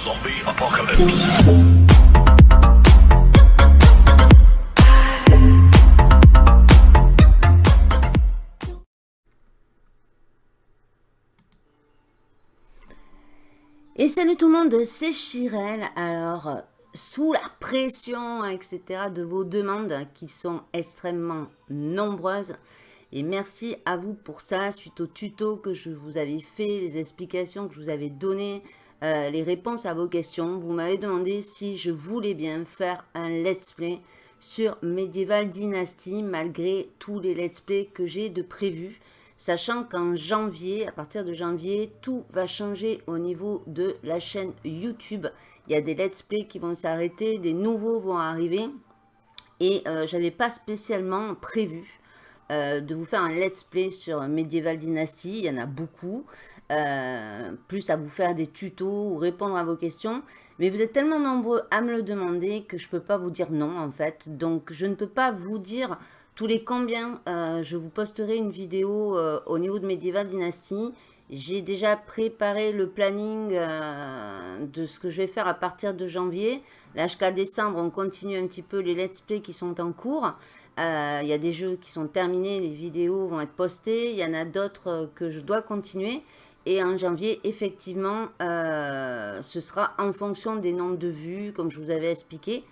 Zombie apocalypse. Et salut tout le monde, c'est Chirel. Alors, sous la pression, etc., de vos demandes qui sont extrêmement nombreuses, et merci à vous pour ça, suite au tuto que je vous avais fait, les explications que je vous avais données, euh, les réponses à vos questions. Vous m'avez demandé si je voulais bien faire un let's play sur Medieval Dynasty, malgré tous les let's play que j'ai de prévus. Sachant qu'en janvier, à partir de janvier, tout va changer au niveau de la chaîne YouTube. Il y a des let's play qui vont s'arrêter, des nouveaux vont arriver. Et euh, j'avais pas spécialement prévu euh, de vous faire un let's play sur Medieval Dynasty. Il y en a beaucoup. Euh, plus à vous faire des tutos ou répondre à vos questions. Mais vous êtes tellement nombreux à me le demander que je ne peux pas vous dire non en fait. Donc je ne peux pas vous dire tous les combien. Euh, je vous posterai une vidéo au niveau de Medieval Dynasty. J'ai déjà préparé le planning de ce que je vais faire à partir de janvier. Là jusqu'à décembre, on continue un petit peu les let's play qui sont en cours. Il y a des jeux qui sont terminés, les vidéos vont être postées. Il y en a d'autres que je dois continuer. Et en janvier, effectivement, euh, ce sera en fonction des nombres de vues, comme je vous avais expliqué.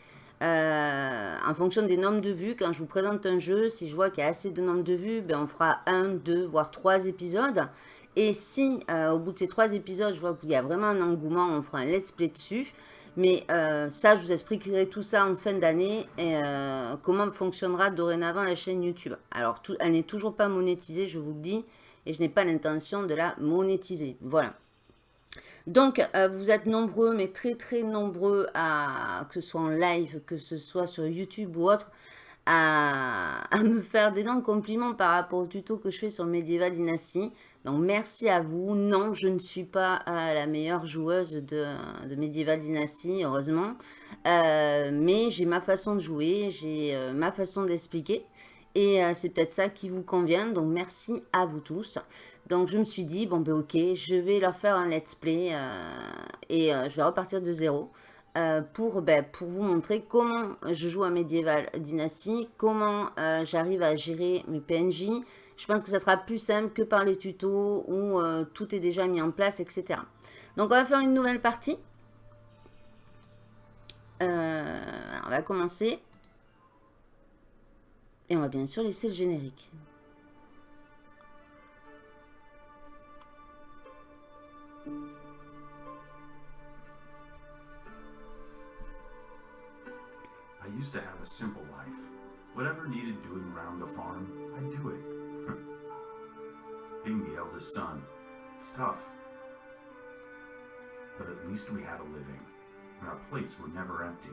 Euh, en fonction des nombres de vues, quand je vous présente un jeu, si je vois qu'il y a assez de nombres de vues, ben on fera un, deux, voire trois épisodes. Et si, euh, au bout de ces trois épisodes, je vois qu'il y a vraiment un engouement, on fera un let's play dessus. Mais ça, je vous expliquerai tout ça en fin d'année comment fonctionnera dorénavant la chaîne YouTube. Alors, elle n'est toujours pas monétisée, je vous le dis, et je n'ai pas l'intention de la monétiser. Voilà. Donc, euh, vous êtes nombreux, mais très très nombreux, à, que ce soit en live, que ce soit sur YouTube ou autre, à, me faire d'énormes compliments par rapport au tuto que je fais sur Medieval Dynasty. Donc merci à vous. Non, je ne suis pas euh, la meilleure joueuse de, Medieval Dynasty, heureusement. Euh, mais j'ai ma façon de jouer, j'ai ma façon d'expliquer. Et c'est peut-être ça qui vous convient. Donc merci à vous tous. Donc je me suis dit, bon ben ok, je vais leur faire un let's play. et je vais repartir de zéro. pour, ben, pour vous montrer comment je joue à Medieval Dynasty, comment j'arrive à gérer mes PNJ, je pense que ça sera plus simple que par les tutos où euh, tout est déjà mis en place, etc. Donc, on va faire une nouvelle partie. Euh, on va commencer. Et on va bien sûr laisser le générique. I used to have a simple life. Whatever needed doing around the farm, I'd do it. Being the eldest son, it's tough. But at least we had a living, and our plates were never empty.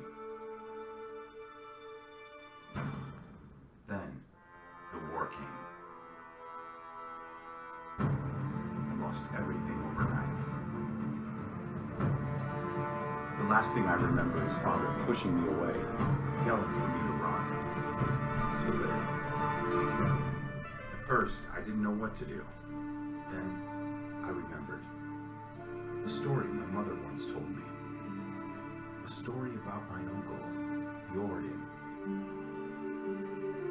Last thing I remember is father pushing me away, yelling for me to run, to live. At first, I didn't know what to do. Then I remembered. A story my mother once told me. A story about my uncle, Jordan.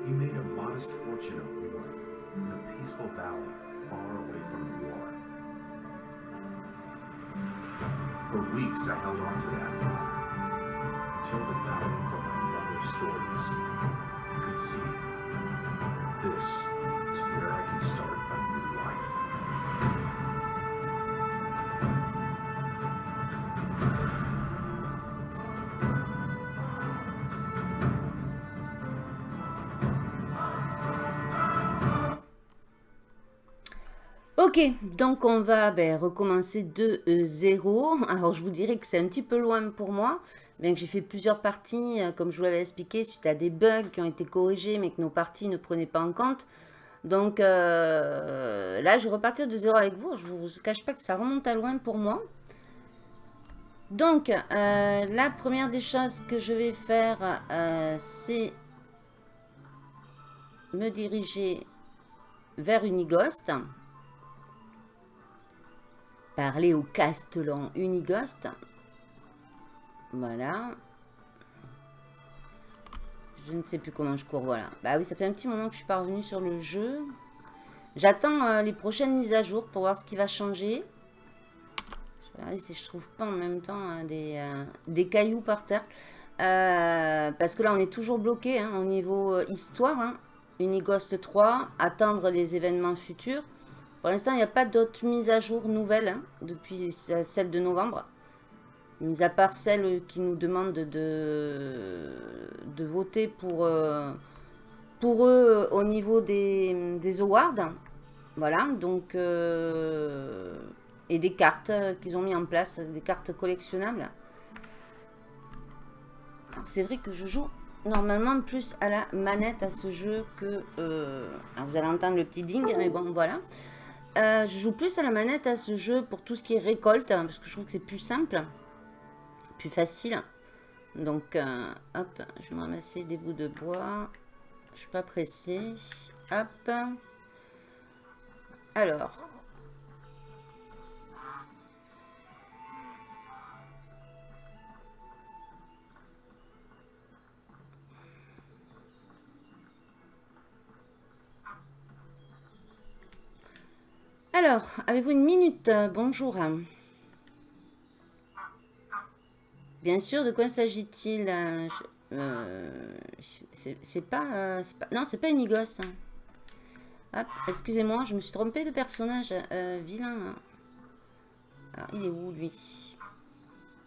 He made a modest fortune up north, in a peaceful valley far away from the war. For weeks I held on to that thought, until the valley from my mother's stories. I could see this is where I can start Ok, donc on va ben, recommencer de euh, zéro. Alors je vous dirais que c'est un petit peu loin pour moi, bien que j'ai fait plusieurs parties, euh, comme je vous l'avais expliqué, suite à des bugs qui ont été corrigés, mais que nos parties ne prenaient pas en compte. Donc euh, là, je vais repartir de zéro avec vous. Je ne vous cache pas que ça remonte à loin pour moi. Donc, la première des choses que je vais faire, c'est me diriger vers Unigost parler au Castellan Unigost. Voilà. Je ne sais plus comment je cours, voilà. Bah oui, ça fait un petit moment que je suis pas revenue sur le jeu. J'attends euh, les prochaines mises à jour pour voir ce qui va changer. Je vais regarder si je trouve pas en même temps des, euh, des, cailloux par terre. Euh, parce que là, on est toujours bloqué hein, au niveau histoire. Hein. Unighost 3, attendre les événements futurs. Pour l'instant, il n'y a pas d'autres mises à jour nouvelles hein, depuis celle de novembre. Mis à part celle qui nous demande de, de voter pour, euh, pour eux au niveau des, des awards. Voilà, donc... Euh, et des cartes qu'ils ont mis en place, des cartes collectionnables. C'est vrai que je joue normalement plus à la manette à ce jeu que... Euh, vous allez entendre le petit ding, mais bon, voilà. Euh, je joue plus à la manette à ce jeu pour tout ce qui est récolte, hein, parce que je trouve que c'est plus simple, plus facile. Donc, euh, hop, je vais m'amasser des bouts de bois. Je suis pas pressée. Hop. Alors, Alors, avez-vous une minute Bonjour. Bien sûr, de quoi s'agit-il euh, C'est pas, Non, c'est pas une Hop, excusez-moi, je me suis trompée de personnage. Euh, vilain. Alors, il est où, lui?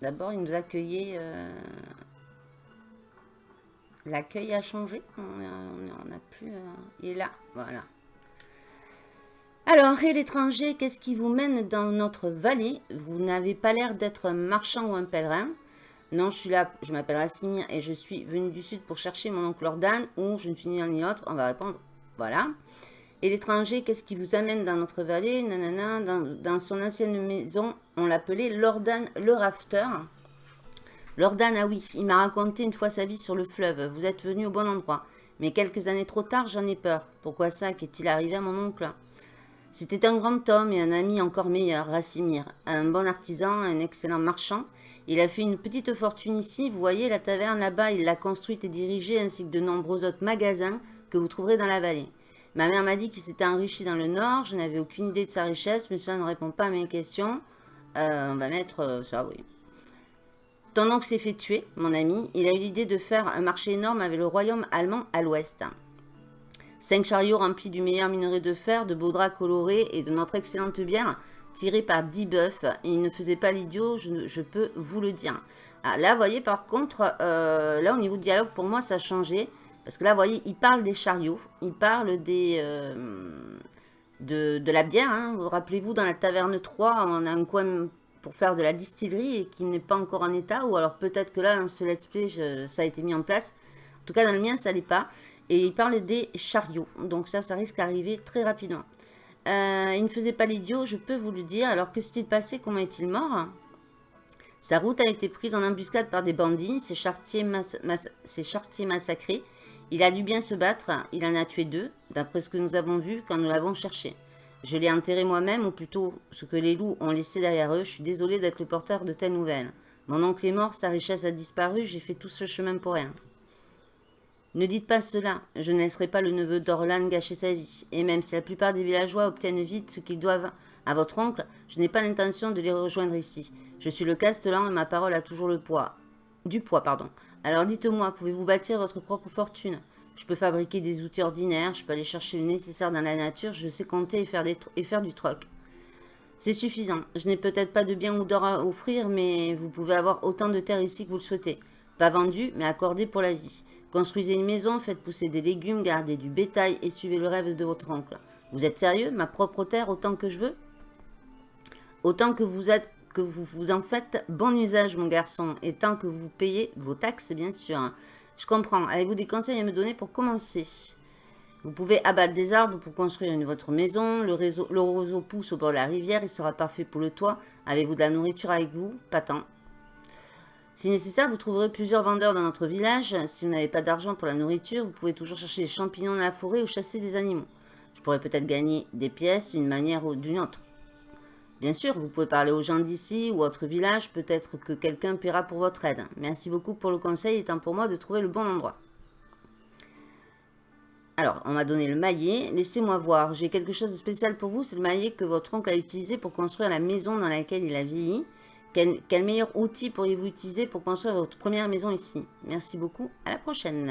D'abord, il nous accueillait... Euh, l'accueil a changé. On n'a plus... il est là, voilà. Alors, et l'étranger, qu'est-ce qui vous mène dans notre vallée? Vous n'avez pas l'air d'être un marchand ou un pèlerin. Non, je suis là, je m'appelle Rassimir et je suis venu du sud pour chercher mon oncle Ordan ou je ne suis ni l'un ni l'autre. On va répondre, voilà. Et l'étranger, qu'est-ce qui vous amène dans notre vallée? Nanana, dans, son ancienne maison, on l'appelait Lordan le Rafter. Lordan, ah oui, il m'a raconté une fois sa vie sur le fleuve. Vous êtes venu au bon endroit. Mais quelques années trop tard, j'en ai peur. Pourquoi ça? Qu'est-il arrivé à mon oncle? C'était un grand homme et un ami encore meilleur, Rassimir. Un bon artisan, un excellent marchand. Il a fait une petite fortune ici. Vous voyez la taverne là-bas, il l'a construite et dirigée, ainsi que de nombreux autres magasins que vous trouverez dans la vallée. Ma mère m'a dit qu'il s'était enrichi dans le nord. Je n'avais aucune idée de sa richesse, mais cela ne répond pas à mes questions. Euh, on va mettre euh, ça, oui. Ton oncle s'est fait tuer, mon ami. Il a eu l'idée de faire un marché énorme avec le royaume allemand à l'ouest. Cinq chariots remplis du meilleur minerai de fer, de beaux draps colorés et de notre excellente bière tirée par dix bœufs. Il ne faisait pas l'idiot, je, peux vous le dire. Ah, là, vous voyez, par contre, euh, là, au niveau du dialogue, pour moi, ça a changé. Parce que là, vous voyez, il parle des chariots, il parle des, euh, de, la bière. Hein. Vous rappelez-vous, dans la taverne 3, on a un coin pour faire de la distillerie et qui n'est pas encore en état. Ou alors peut-être que là, dans ce let's play, ça a été mis en place. En tout cas, dans le mien, ça n'est pas. Et il parle des chariots. Donc ça, ça risque d'arriver très rapidement. Euh, il ne faisait pas l'idiot, je peux vous le dire. Alors que s'est-il passé? Comment est-il mort? Sa route a été prise en embuscade par des bandits, ses chartiers, chartiers massacrés. Il a dû bien se battre, il en a tué deux, d'après ce que nous avons vu quand nous l'avons cherché. Je l'ai enterré moi-même, ou plutôt ce que les loups ont laissé derrière eux. Je suis désolé d'être le porteur de telles nouvelles. Mon oncle est mort, sa richesse a disparu, j'ai fait tout ce chemin pour rien. Ne dites pas cela, je ne laisserai pas le neveu d'Orlan gâcher sa vie. Et même si la plupart des villageois obtiennent vite ce qu'ils doivent à votre oncle, je n'ai pas l'intention de les rejoindre ici. Je suis le castellan et ma parole a toujours le poids. Du poids, pardon. Alors dites-moi, pouvez-vous bâtir votre propre fortune? Je peux fabriquer des outils ordinaires, je peux aller chercher le nécessaire dans la nature, je sais compter et faire, du troc. C'est suffisant. Je n'ai peut-être pas de biens ou d'or à offrir, mais vous pouvez avoir autant de terre ici que vous le souhaitez. Pas vendu, mais accordé pour la vie. Construisez une maison, faites pousser des légumes, gardez du bétail et suivez le rêve de votre oncle. Vous êtes sérieux Ma propre terre autant que je veux? Autant que vous êtes que vous vous en faites bon usage, mon garçon, et tant que vous payez vos taxes, bien sûr. Je comprends. Avez-vous des conseils à me donner pour commencer? Vous pouvez abattre des arbres pour construire votre maison. Le, le roseau pousse au bord de la rivière. Il sera parfait pour le toit. Avez-vous de la nourriture avec vous? Pas tant. Si nécessaire, vous trouverez plusieurs vendeurs dans notre village. Si vous n'avez pas d'argent pour la nourriture, vous pouvez toujours chercher des champignons dans la forêt ou chasser des animaux. Je pourrais peut-être gagner des pièces d'une manière ou d'une autre. Bien sûr, vous pouvez parler aux gens d'ici ou autres villages, peut-être que quelqu'un paiera pour votre aide. Merci beaucoup pour le conseil, étant pour moi de trouver le bon endroit. Alors, on m'a donné le maillet. Laissez-moi voir, j'ai quelque chose de spécial pour vous. C'est le maillet que votre oncle a utilisé pour construire la maison dans laquelle il a vieilli. Quel, meilleur outil pourriez-vous utiliser pour construire votre première maison ici? Merci beaucoup, à la prochaine.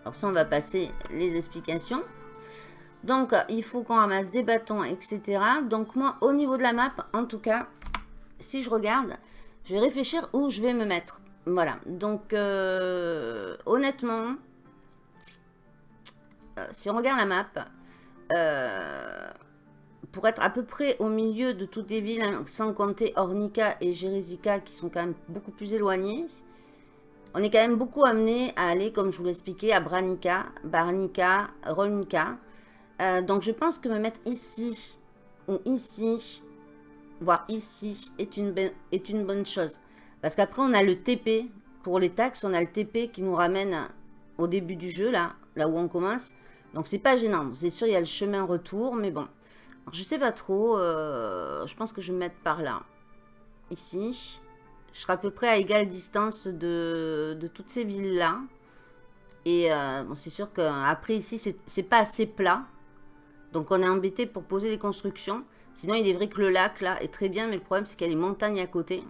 Alors ça, on va passer les explications. Donc, il faut qu'on ramasse des bâtons, etc. Donc, moi, au niveau de la map, en tout cas, si je regarde, je vais réfléchir où je vais me mettre. Voilà. Donc, euh, honnêtement, euh, si on regarde la map, euh, pour être à peu près au milieu de toutes les villes, hein, sans compter Ornica et Jérésica, qui sont quand même beaucoup plus éloignées, on est quand même beaucoup amené à aller, comme je vous l'expliquais, à Branica, Barnica, Rolnica. Euh, donc je pense que me mettre ici ou ici, voire ici, est une, bonne chose. Parce qu'après on a le TP, pour les taxes, on a le TP qui nous ramène au début du jeu, là, là où on commence. Donc c'est pas gênant, c'est sûr il y a le chemin retour, mais bon. Alors, je sais pas trop, euh, je pense que je vais me mettre par là. Ici. Je serai à peu près à égale distance de, de toutes ces villes-là. Et euh, bon, c'est sûr qu'après ici, c'est pas assez plat. Donc on est embêté pour poser les constructions. Sinon, il est vrai que le lac, là, est très bien. Mais le problème, c'est qu'il y a les montagnes à côté.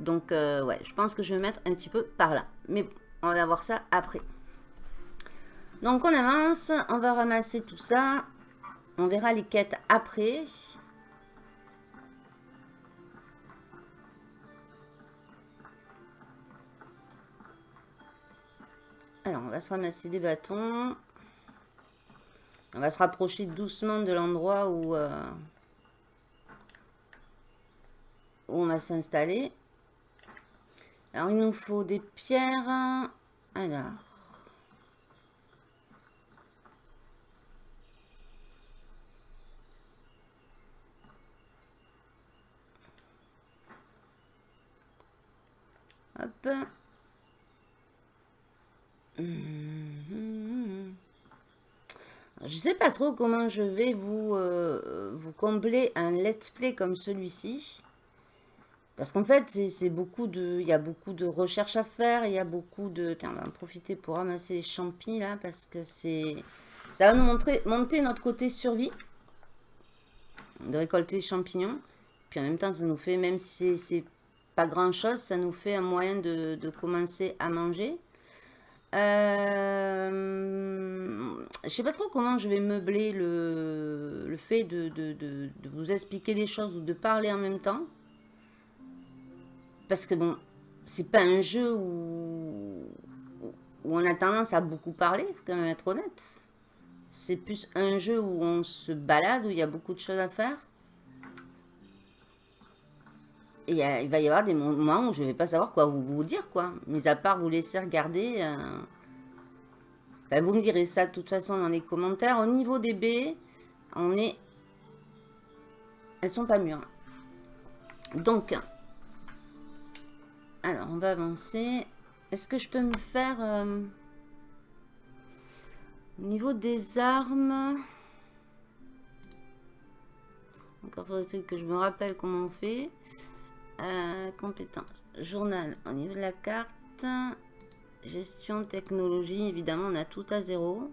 Donc, euh, ouais, je pense que je vais mettre un petit peu par là. Mais bon, on va voir ça après. Donc, on avance. On va ramasser tout ça. On verra les quêtes après. Alors, on va se ramasser des bâtons. On va se rapprocher doucement de l'endroit où, euh, où on va s'installer. Alors, il nous faut des pierres. Alors... Je sais pas trop comment je vais vous, euh, vous combler un let's play comme celui-ci. Parce qu'en fait, c'est beaucoup de, il y a beaucoup de recherches à faire, il y a beaucoup de... Tiens, on va en profiter pour ramasser les champis là, parce que c'est... Ça va nous montrer, monter notre côté survie. De récolter les champignons. Puis en même temps, ça nous fait, même si c'est pas grand chose, ça nous fait un moyen de, commencer à manger. Euh, je sais pas trop comment je vais meubler le, fait de, vous expliquer les choses ou de parler en même temps. Parce que bon, c'est pas un jeu où, où on a tendance à beaucoup parler, faut quand même être honnête. C'est plus un jeu où on se balade, où il y a beaucoup de choses à faire. Et il va y avoir des moments où je ne vais pas savoir quoi vous, vous, dire, quoi. Mis à part vous laisser regarder. Euh... vous me direz ça de toute façon dans les commentaires. Au niveau des baies, on est... Elles sont pas mûres. Donc, alors, on va avancer. Est-ce que je peux me faire... Euh... Au niveau des armes... Encore faudrait-il que je me rappelle comment on fait. Euh, compétences. Journal au niveau de la carte. Gestion, technologie. Évidemment, on a tout à zéro.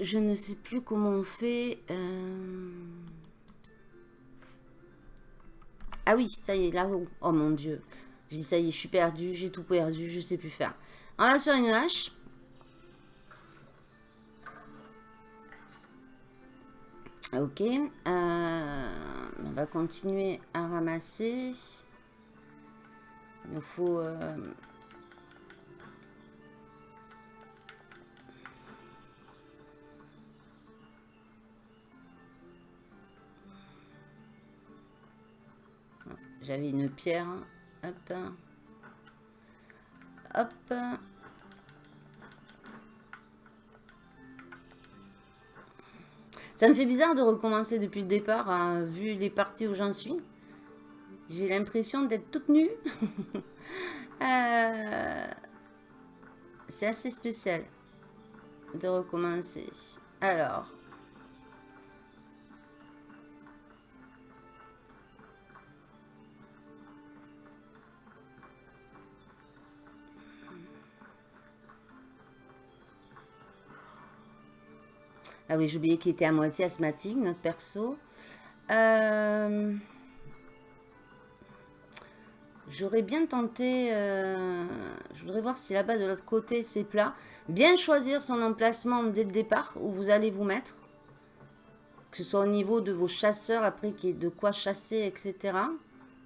Je ne sais plus comment on fait. Euh... Ah oui, ça y est, là-haut. Oh mon dieu. J'ai dit, ça y est, je suis perdu, j'ai tout perdu, je sais plus faire. On va sur une hache. Ok. Euh, on va continuer à ramasser. Il nous faut... Euh, j'avais une pierre Hop. Hop. Ça me fait bizarre de recommencer depuis le départ, hein, vu les parties où j'en suis. J'ai l'impression d'être toute nue. Euh, c'est assez spécial de recommencer. Alors. Ah oui, oublié qu'il était à moitié asthmatique, notre perso. Euh... J'aurais bien tenté, euh, je voudrais voir si là-bas de l'autre côté c'est plat. Bien choisir son emplacement dès le départ où vous allez vous mettre. Que ce soit au niveau de vos chasseurs, après qu'il de quoi chasser, etc.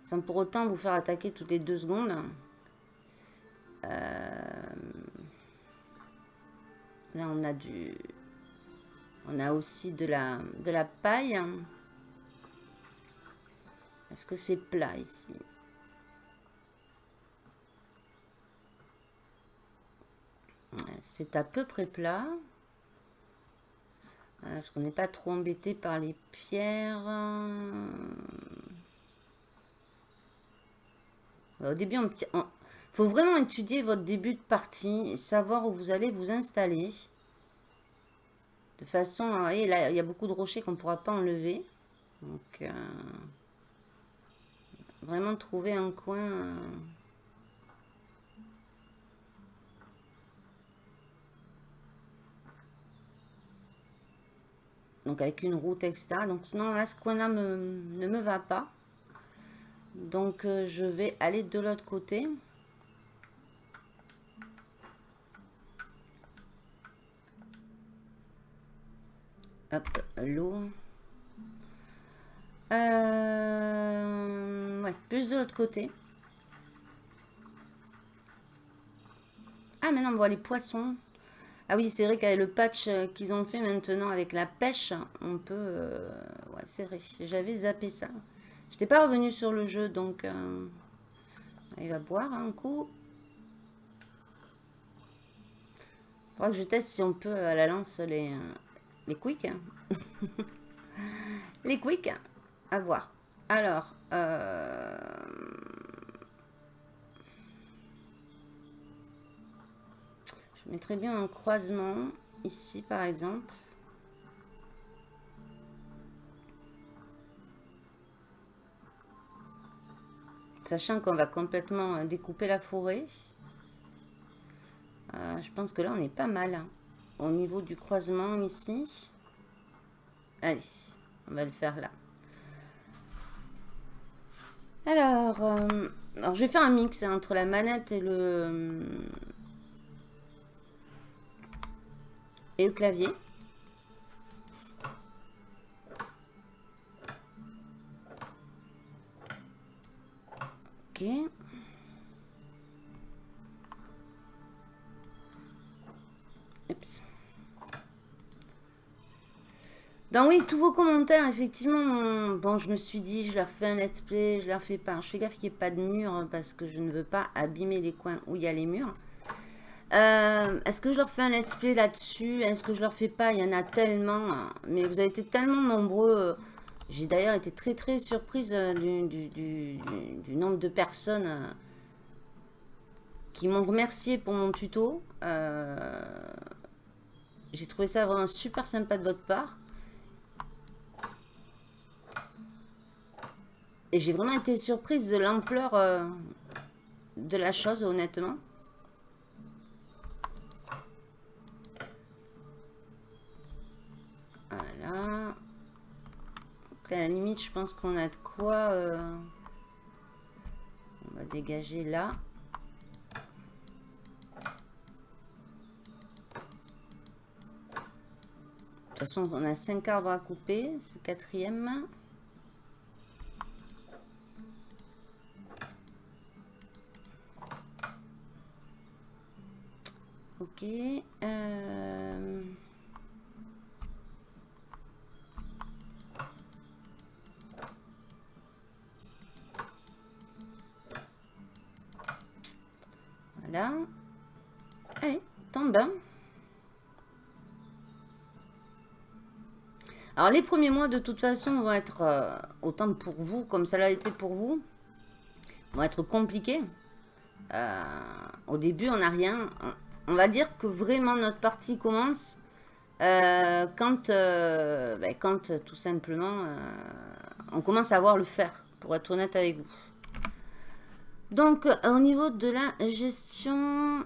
Sans pour autant vous faire attaquer toutes les deux secondes. Euh, là on a du... On a aussi de la, de la paille. Est-ce que c'est plat ici? C'est à peu près plat. Est-ce qu'on n'est pas trop embêté par les pierres? Au début, il faut vraiment étudier votre début de partie, savoir où vous allez vous installer. De façon, à, il y a beaucoup de rochers qu'on ne pourra pas enlever. Donc, euh, vraiment trouver un coin... Euh, donc avec une route, etc. Donc sinon, là, ce coin-là ne me va pas. Donc, euh, je vais aller de l'autre côté. Hop, l'eau. Euh, ouais, plus de l'autre côté. Ah, maintenant, on voit les poissons. Ah oui, c'est vrai qu'avec le patch euh, qu'ils ont fait maintenant avec la pêche, on peut... Euh, ouais, c'est vrai, j'avais zappé ça. Je n'étais pas revenu sur le jeu, donc... Il va boire un coup. Il faudra que je teste si on peut à la lance les, les quicks. les quicks, à voir. Alors, Je mettrais bien un croisement ici par exemple. Sachant qu'on va complètement euh, découper la forêt. Euh, je pense que là on est pas mal. Hein. Au niveau du croisement ici. Allez, on va le faire là. Alors, euh, alors je vais faire un mix entre la manette et le, et le clavier. Ok. Donc oui, tous vos commentaires, effectivement, bon, je me suis dit, je leur fais un let's play, je leur fais pas. Je fais gaffe qu'il n'y ait pas de mur hein, parce que je ne veux pas abîmer les coins où il y a les murs. Euh, est-ce que je leur fais un let's play là-dessus? Est-ce que je leur fais pas? Il y en a tellement. Hein. Mais vous avez été tellement nombreux. J'ai d'ailleurs été très très surprise euh, du, nombre de personnes euh, qui m'ont remercié pour mon tuto. J'ai trouvé ça vraiment super sympa de votre part. Et j'ai vraiment été surprise de l'ampleur de la chose, honnêtement. Voilà. à la limite, je pense qu'on a de quoi... Euh, on va dégager là. De toute façon, on a 5 arbres à couper. C'est le quatrième. Ok. Euh... Voilà. Allez, tombe. Alors, les premiers mois, de toute façon, vont être euh, autant pour vous, comme ça l'a été pour vous. vont être compliquées. Euh, au début, on n'a rien. On va dire que vraiment notre partie commence euh, quand, euh, ben, quand tout simplement on commence à voir le faire, pour être honnête avec vous. Donc, au niveau de la gestion...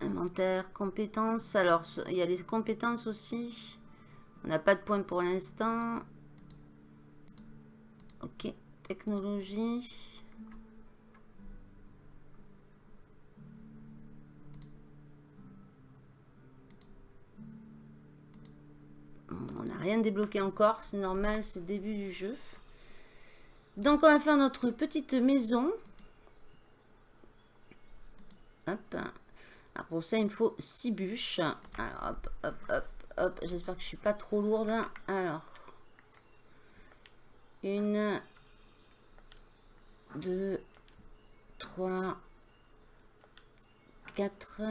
Inventaire, compétences. Alors, il y a les compétences aussi. On n'a pas de points pour l'instant. Ok, technologie. On n'a rien débloqué encore, c'est normal, c'est le début du jeu. Donc on va faire notre petite maison. Hop. Alors pour ça, il me faut 6 bûches. Alors hop, hop, hop, hop. J'espère que je suis pas trop lourde. Alors. Une. Deux. Trois. Quatre.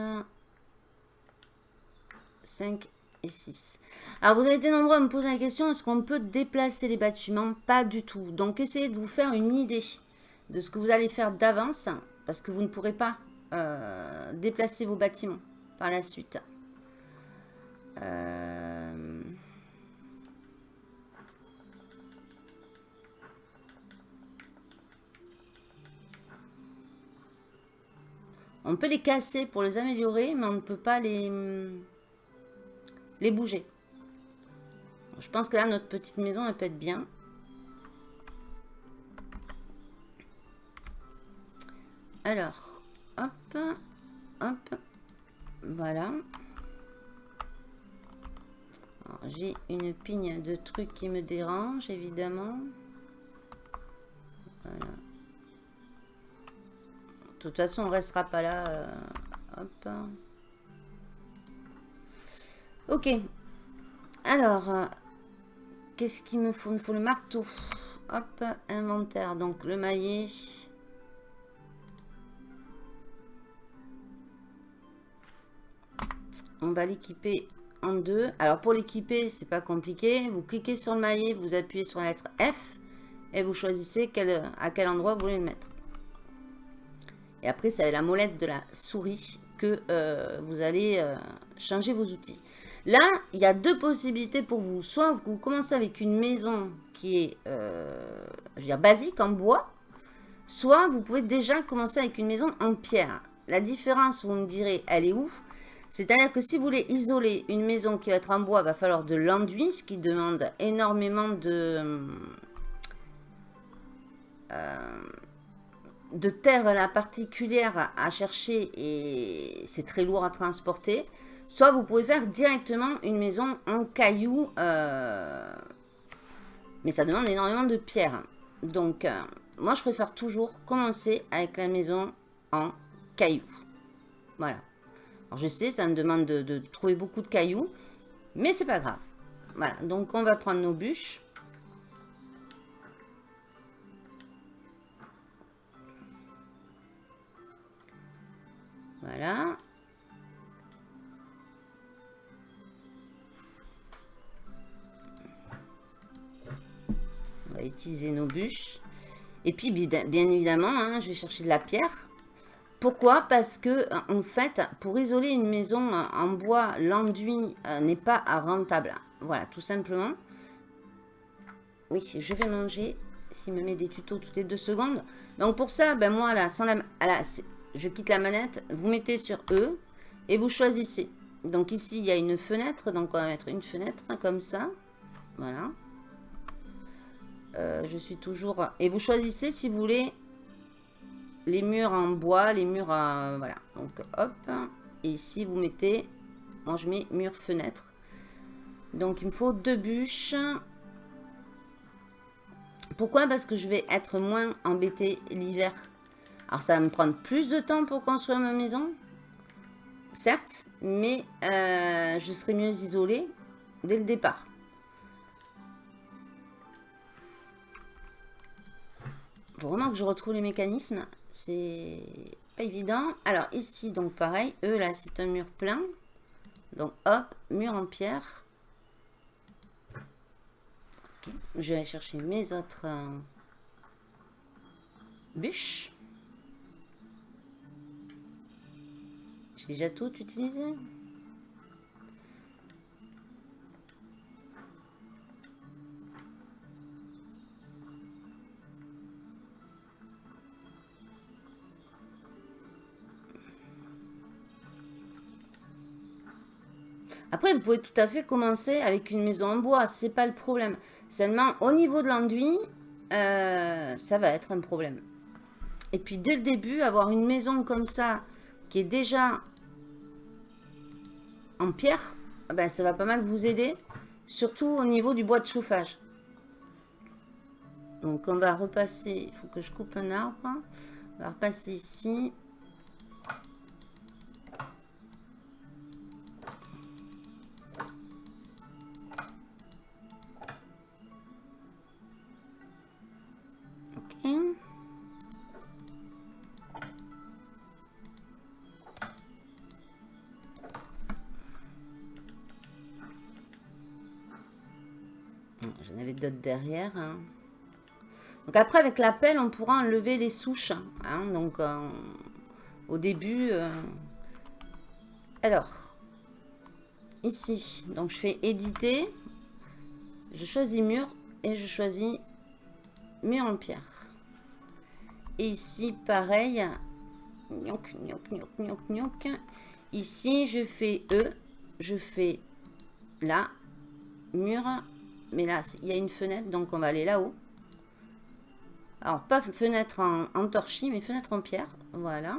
Cinq et 6. Alors, vous avez été nombreux à me poser la question, est-ce qu'on peut déplacer les bâtiments? Pas du tout. Donc, essayez de vous faire une idée de ce que vous allez faire d'avance, parce que vous ne pourrez pas euh, déplacer vos bâtiments par la suite. Euh, on peut les casser pour les améliorer, mais on ne peut pas les les bouger. Je pense que là, notre petite maison, elle peut être bien. Alors, hop, hop, voilà. J'ai une pigne de trucs qui me dérangent, évidemment. Voilà. De toute façon, on restera pas là. Euh, hop. Ok. Alors, euh, qu'est-ce qu'il me faut? Il me faut le marteau. Hop, inventaire. Donc, le maillet. On va l'équiper en deux. Alors, pour l'équiper, c'est pas compliqué. Vous cliquez sur le maillet, vous appuyez sur la lettre F et vous choisissez à quel endroit vous voulez le mettre. Et après, c'est la molette de la souris que euh, vous allez euh, changer vos outils. Là, il y a deux possibilités pour vous. Soit vous commencez avec une maison qui est euh, je veux dire, basique en bois, soit vous pouvez déjà commencer avec une maison en pierre. La différence, vous me direz, elle est où? C'est-à-dire que si vous voulez isoler une maison qui va être en bois, il va falloir de l'enduit, ce qui demande énormément de, euh, de terre particulière à chercher et c'est très lourd à transporter. Soit vous pouvez faire directement une maison en cailloux. Euh, mais ça demande énormément de pierres. Donc, euh, moi, je préfère toujours commencer avec la maison en cailloux. Voilà. Alors, je sais, ça me demande de, de trouver beaucoup de cailloux. Mais c'est pas grave. Voilà. Donc, on va prendre nos bûches. Voilà. Utiliser nos bûches. Et puis, bien évidemment, hein, je vais chercher de la pierre. Pourquoi? Parce que, en fait, pour isoler une maison en bois, l'enduit euh, n'est pas rentable. Voilà, tout simplement. Oui, je vais manger. S'il me met des tutos toutes les deux secondes. Donc, pour ça, ben moi, là, sans la, je quitte la manette. Vous mettez sur E et vous choisissez. Donc, ici, il y a une fenêtre. Donc, on va mettre une fenêtre comme ça. Voilà. Euh, je suis toujours... Et vous choisissez si vous voulez les murs en bois, les murs à... Voilà. Donc, hop. Et ici, vous mettez... Moi, je mets mur fenêtre. Donc, il me faut deux bûches. Pourquoi? Parce que je vais être moins embêté l'hiver. Alors, ça va me prendre plus de temps pour construire ma maison. Certes, mais euh, je serai mieux isolé dès le départ. Faut vraiment que je retrouve les mécanismes. C'est pas évident. Alors ici, donc pareil. Eux, là, c'est un mur plein. Donc hop, mur en pierre. Je vais aller chercher mes autres euh, bûches. J'ai déjà tout utilisé Après, vous pouvez tout à fait commencer avec une maison en bois, c'est pas le problème. Seulement, au niveau de l'enduit, euh, ça va être un problème. Et puis, dès le début, avoir une maison comme ça, qui est déjà en pierre, ben, ça va pas mal vous aider. Surtout au niveau du bois de chauffage. Donc, on va repasser, il faut que je coupe un arbre. On va repasser ici. Derrière. Hein. Donc après, avec la pelle, on pourra enlever les souches. Hein. donc, euh, au début... Euh, alors, ici, donc je fais éditer. Je choisis mur et je choisis mur en pierre. Et ici, pareil. Ici, je fais E. Je fais là. Mur. Mais là, il y a une fenêtre, donc on va aller là-haut. Alors, pas fenêtre en, torchis, mais fenêtre en pierre. Voilà.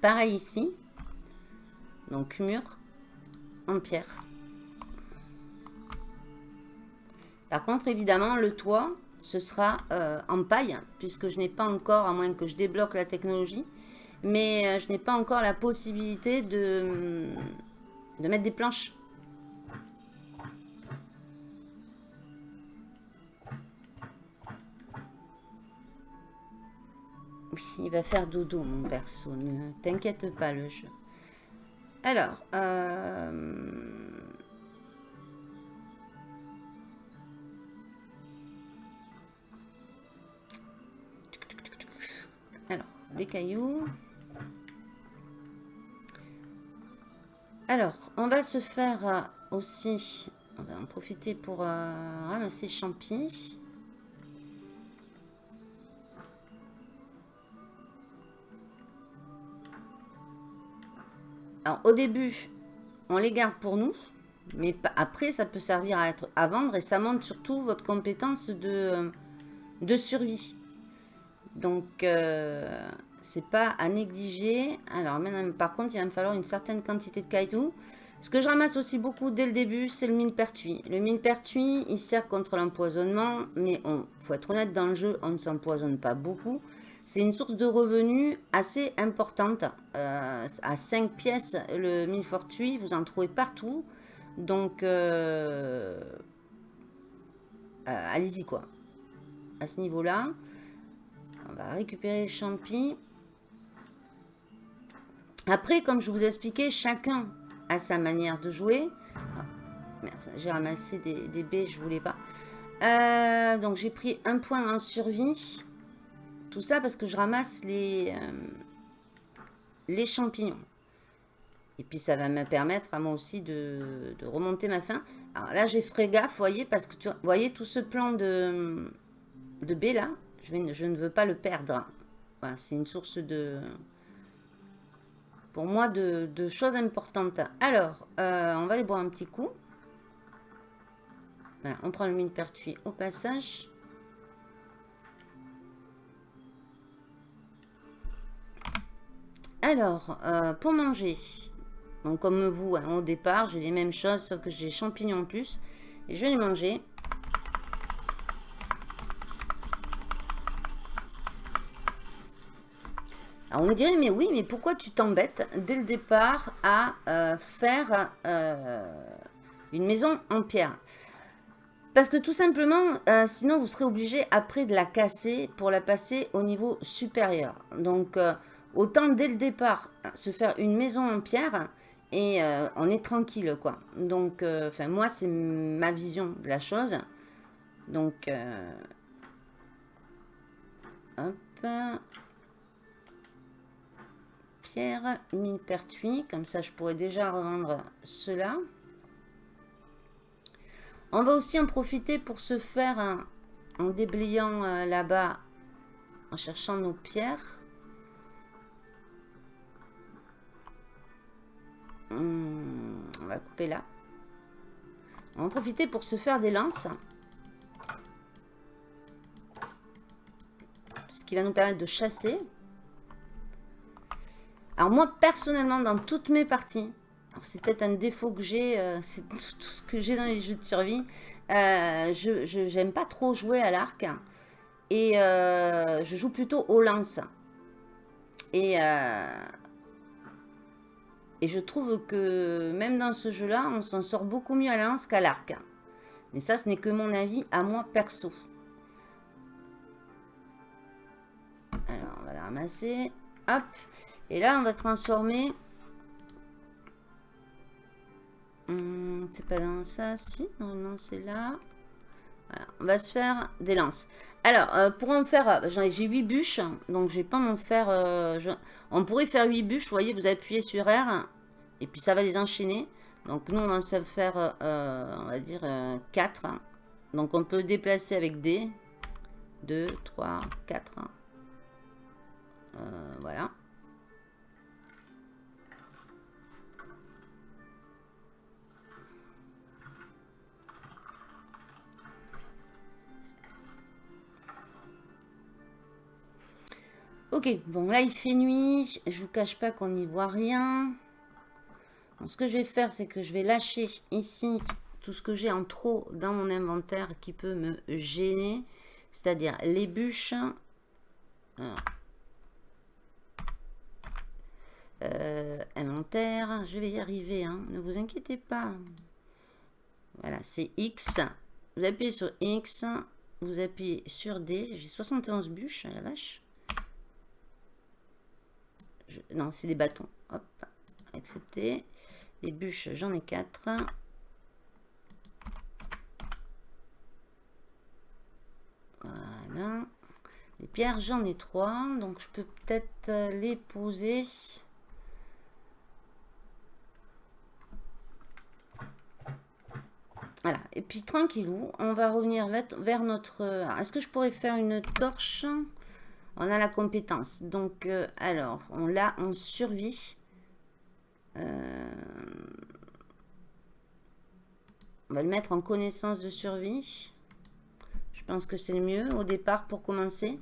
Pareil ici. Donc, mur en pierre. Par contre, évidemment, le toit, ce sera euh, en paille, puisque je n'ai pas encore, à moins que je débloque la technologie, mais euh, je n'ai pas encore la possibilité de, de mettre des planches. Oui, il va faire dodo, mon perso. Ne t'inquiète pas, le jeu. Alors, euh, Alors, des cailloux. Alors, on va se faire euh, aussi... On va en profiter pour euh, ramasser champi. Alors, au début, on les garde pour nous. Mais après, ça peut servir à, être, à vendre. Et ça montre surtout votre compétence de, euh, survie. Donc, c'est pas à négliger. Alors, maintenant, par contre, il va me falloir une certaine quantité de cailloux. Ce que je ramasse aussi beaucoup dès le début, c'est le millepertuis. Le millepertuis, il sert contre l'empoisonnement, mais il faut être honnête, dans le jeu, on ne s'empoisonne pas beaucoup. C'est une source de revenus assez importante. Euh, à 5 pièces, le millepertuis, vous en trouvez partout. Donc, euh, allez-y quoi. À ce niveau-là. On va récupérer les champis. Après, comme je vous ai expliqué, chacun a sa manière de jouer. Ah, j'ai ramassé des, baies, je voulais pas. Euh, donc j'ai pris un point en survie. Tout ça parce que je ramasse les, euh, les champignons. Et puis ça va me permettre à moi aussi de, remonter ma faim. Alors là j'ai fait gaffe, voyez, parce que tu voyez tout ce plan de, de baies là. Je, ne veux pas le perdre. c'est une source de... Pour moi, de, choses importantes. Alors, euh, on va aller boire un petit coup. on prend le mine pertuis au passage. Alors, euh, pour manger, donc comme vous, hein, au départ, j'ai les mêmes choses, sauf que j'ai champignons en plus. Et je vais les manger. Alors on dirait, mais oui, mais pourquoi tu t'embêtes dès le départ à euh, faire euh, une maison en pierre? Parce que tout simplement, euh, sinon vous serez obligé après de la casser pour la passer au niveau supérieur. Donc autant dès le départ se faire une maison en pierre et on est tranquille, quoi. Donc, enfin, moi, c'est ma vision de la chose. Donc, hop. Pierre, mine pertuis. Comme ça, je pourrais déjà revendre cela. On va aussi en profiter pour se faire, en déblayant euh, là-bas, en cherchant nos pierres. Hmm, on va couper là. On va en profiter pour se faire des lances. Ce qui va nous permettre de chasser. Alors moi, personnellement, dans toutes mes parties, c'est peut-être un défaut que j'ai, euh, c'est tout, ce que j'ai dans les jeux de survie. Euh, je n'aime pas trop jouer à l'arc. Et euh, je joue plutôt au lance. Et, et je trouve que même dans ce jeu-là, on s'en sort beaucoup mieux à la lance qu'à l'arc. Mais ça, ce n'est que mon avis à moi perso. Alors, on va la ramasser. Hop. Et là, on va transformer Hmm, c'est pas dans ça, si, normalement c'est là. Voilà, on va se faire des lances. Alors, euh, pour en faire, euh, j'ai 8 bûches, donc je vais pas m'en faire... Euh, on pourrait faire 8 bûches, vous voyez, vous appuyez sur R, et puis ça va les enchaîner. Donc nous, on va se faire, on va dire, 4. Donc on peut déplacer avec D. 2, 3, 4. voilà. Ok, bon là il fait nuit, je vous cache pas qu'on n'y voit rien. ce que je vais faire, c'est que je vais lâcher ici tout ce que j'ai en trop dans mon inventaire qui peut me gêner. C'est-à-dire les bûches. Euh, inventaire, je vais y arriver, hein. ne vous inquiétez pas. Voilà, c'est X. Vous appuyez sur X, vous appuyez sur D. J'ai 71 bûches, la vache. Non, c'est des bâtons. Hop, accepté. Les bûches, j'en ai quatre. Voilà. Les pierres, j'en ai trois. Donc, je peux peut-être les poser. Voilà. Et puis, tranquillou, on va revenir vers notre... Est-ce que je pourrais faire une torche? On a la compétence. Donc, euh, alors, on l'a en survie. Euh, on va le mettre en connaissance de survie. Je pense que c'est le mieux au départ pour commencer.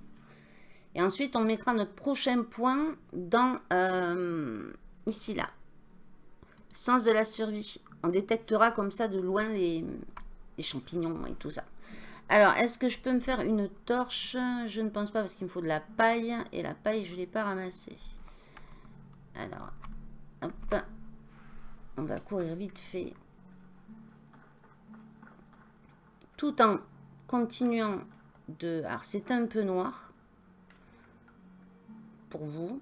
Et ensuite, on mettra notre prochain point dans euh, ici, là. Sens de la survie. On détectera comme ça de loin les champignons et tout ça. Alors, est-ce que je peux me faire une torche? Je ne pense pas parce qu'il me faut de la paille. Et la paille, je ne l'ai pas ramassée. Alors, hop. On va courir vite fait. Tout en continuant de... Alors, c'est un peu noir. Pour vous.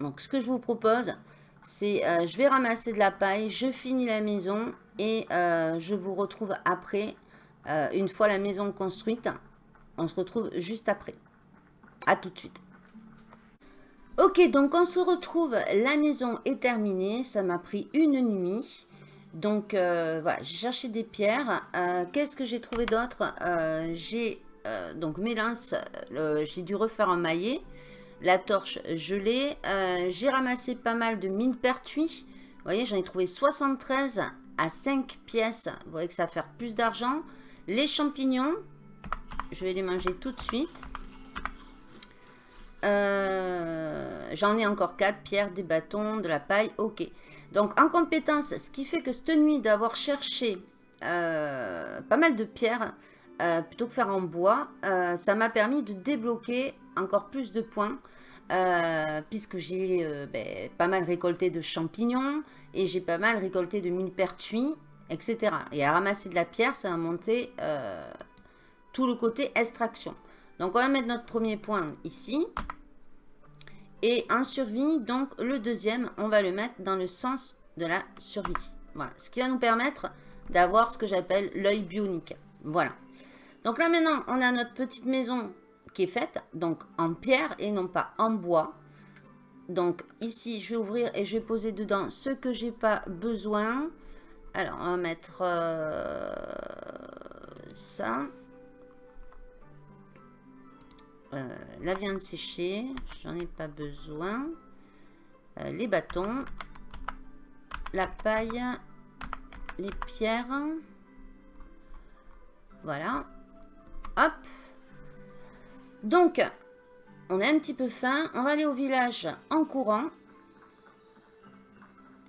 Donc, ce que je vous propose, c'est... Euh, je vais ramasser de la paille. Je finis la maison. Et euh, je vous retrouve après euh, une fois la maison construite, on se retrouve juste après. À tout de suite. Ok, donc on se retrouve, la maison est terminée, ça m'a pris une nuit. Donc euh, voilà, j'ai cherché des pierres. Euh, qu'est-ce que j'ai trouvé d'autre? J'ai donc mes lances, j'ai dû refaire un maillet. La torche, je l'ai. j'ai ramassé pas mal de mines pertuis. Vous voyez, j'en ai trouvé 73 à 5 pièces. Vous voyez que ça va faire plus d'argent. Les champignons, je vais les manger tout de suite. Euh, j'en ai encore 4, pierres, des bâtons, de la paille, ok. Donc en compétence, ce qui fait que cette nuit d'avoir cherché euh, pas mal de pierres, euh, plutôt que faire en bois, ça m'a permis de débloquer encore plus de points. puisque j'ai ben, pas mal récolté de champignons et j'ai pas mal récolté de millepertuis etc. Et à ramasser de la pierre, ça va monter euh, tout le côté extraction. Donc, on va mettre notre premier point ici. Et en survie, donc le deuxième, on va le mettre dans le sens de la survie. Voilà, ce qui va nous permettre d'avoir ce que j'appelle l'œil bionique. Voilà. Donc là maintenant, on a notre petite maison qui est faite, donc en pierre et non pas en bois. Donc ici, je vais ouvrir et je vais poser dedans ce que j'ai pas besoin. Alors, on va mettre euh, ça. Euh, la viande séchée, j'en ai pas besoin. Euh, les bâtons. La paille. Les pierres. Voilà. Hop. Donc, on a un petit peu faim. On va aller au village en courant.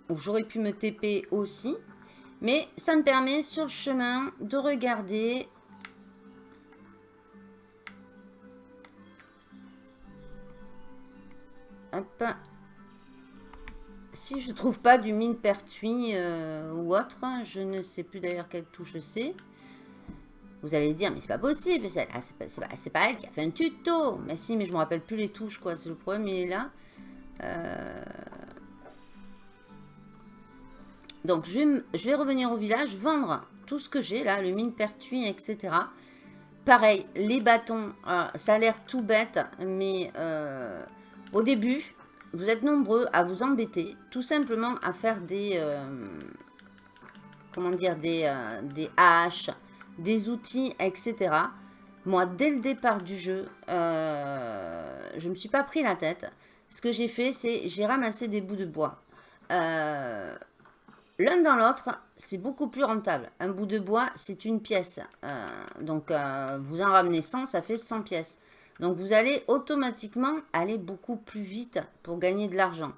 J'aurais pu me TP aussi. Mais ça me permet sur le chemin de regarder Hop. Si je trouve pas du mine pertuis euh, ou autre, je ne sais plus d'ailleurs quelle touche c'est. Vous allez dire, mais c'est pas possible, c'est pas, pas, elle qui a fait un tuto. Mais si, mais je me rappelle plus les touches, quoi. C'est le problème, il est là. Euh, donc, je vais, revenir au village, vendre tout ce que j'ai, là, le mine pertuis, etc. Pareil, les bâtons, euh, ça a l'air tout bête, mais au début, vous êtes nombreux à vous embêter, tout simplement à faire des... comment dire, des, des haches, des outils, etc. Moi, dès le départ du jeu, euh, je ne me suis pas pris la tête. Ce que j'ai fait, c'est j'ai ramassé des bouts de bois. Euh, l'un dans l'autre, c'est beaucoup plus rentable. Un bout de bois, c'est une pièce. Euh, donc, vous en ramenez 100, ça fait 100 pièces. Donc, vous allez automatiquement aller beaucoup plus vite pour gagner de l'argent.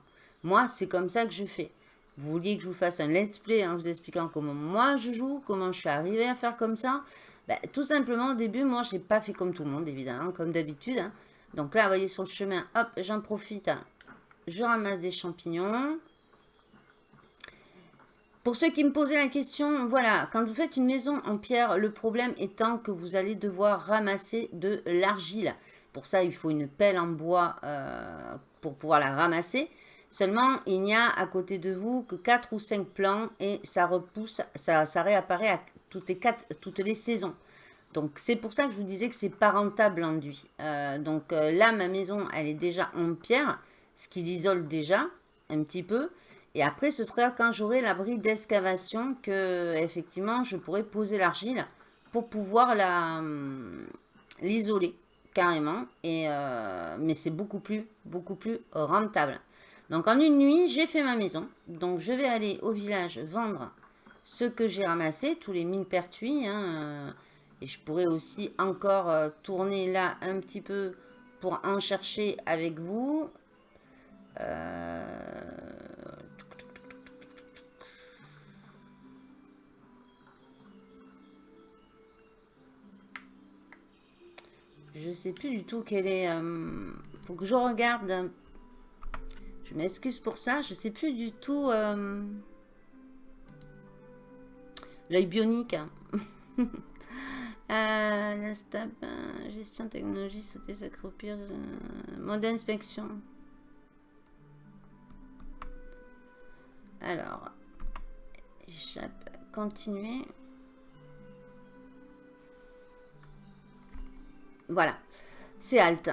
Moi, c'est comme ça que je fais. Vous vouliez que je vous fasse un let's play en vous expliquant comment moi je joue, comment je suis arrivé à faire comme ça ben, Tout simplement, au début, moi, je n'ai pas fait comme tout le monde, évidemment, comme d'habitude. Hein. Donc là, vous voyez, sur le chemin, hop, j'en profite. Je ramasse des champignons. Pour ceux qui me posaient la question, voilà, quand vous faites une maison en pierre, le problème étant que vous allez devoir ramasser de l'argile. Pour ça, il faut une pelle en bois euh, pour pouvoir la ramasser. Seulement, il n'y a à côté de vous que 4 ou 5 plants et ça repousse, ça, réapparaît à toutes les, toutes les saisons. Donc, c'est pour ça que je vous disais que c'est pas rentable l'enduit. Euh, donc euh, là, ma maison, elle est déjà en pierre, ce qui l'isole déjà un petit peu. Et après, ce sera quand j'aurai l'abri d'excavation que, effectivement, je pourrai poser l'argile pour pouvoir hum, l'isoler carrément. Et, euh, mais c'est beaucoup plus, beaucoup plus rentable. Donc en une nuit, j'ai fait ma maison. Donc je vais aller au village vendre ce que j'ai ramassé, tous les mines pertuis. Hein, euh, et je pourrais aussi encore euh, tourner là un petit peu pour en chercher avec vous. Euh... Je sais plus du tout quelle est... Euh, faut que je regarde je m'excuse pour ça, je sais plus du tout... Euh, l'œil bionique. Hein. euh, la stab, euh, gestion technologie, sauter, s'accroupir, mode d'inspection. Alors, continuer. Voilà, c'est alt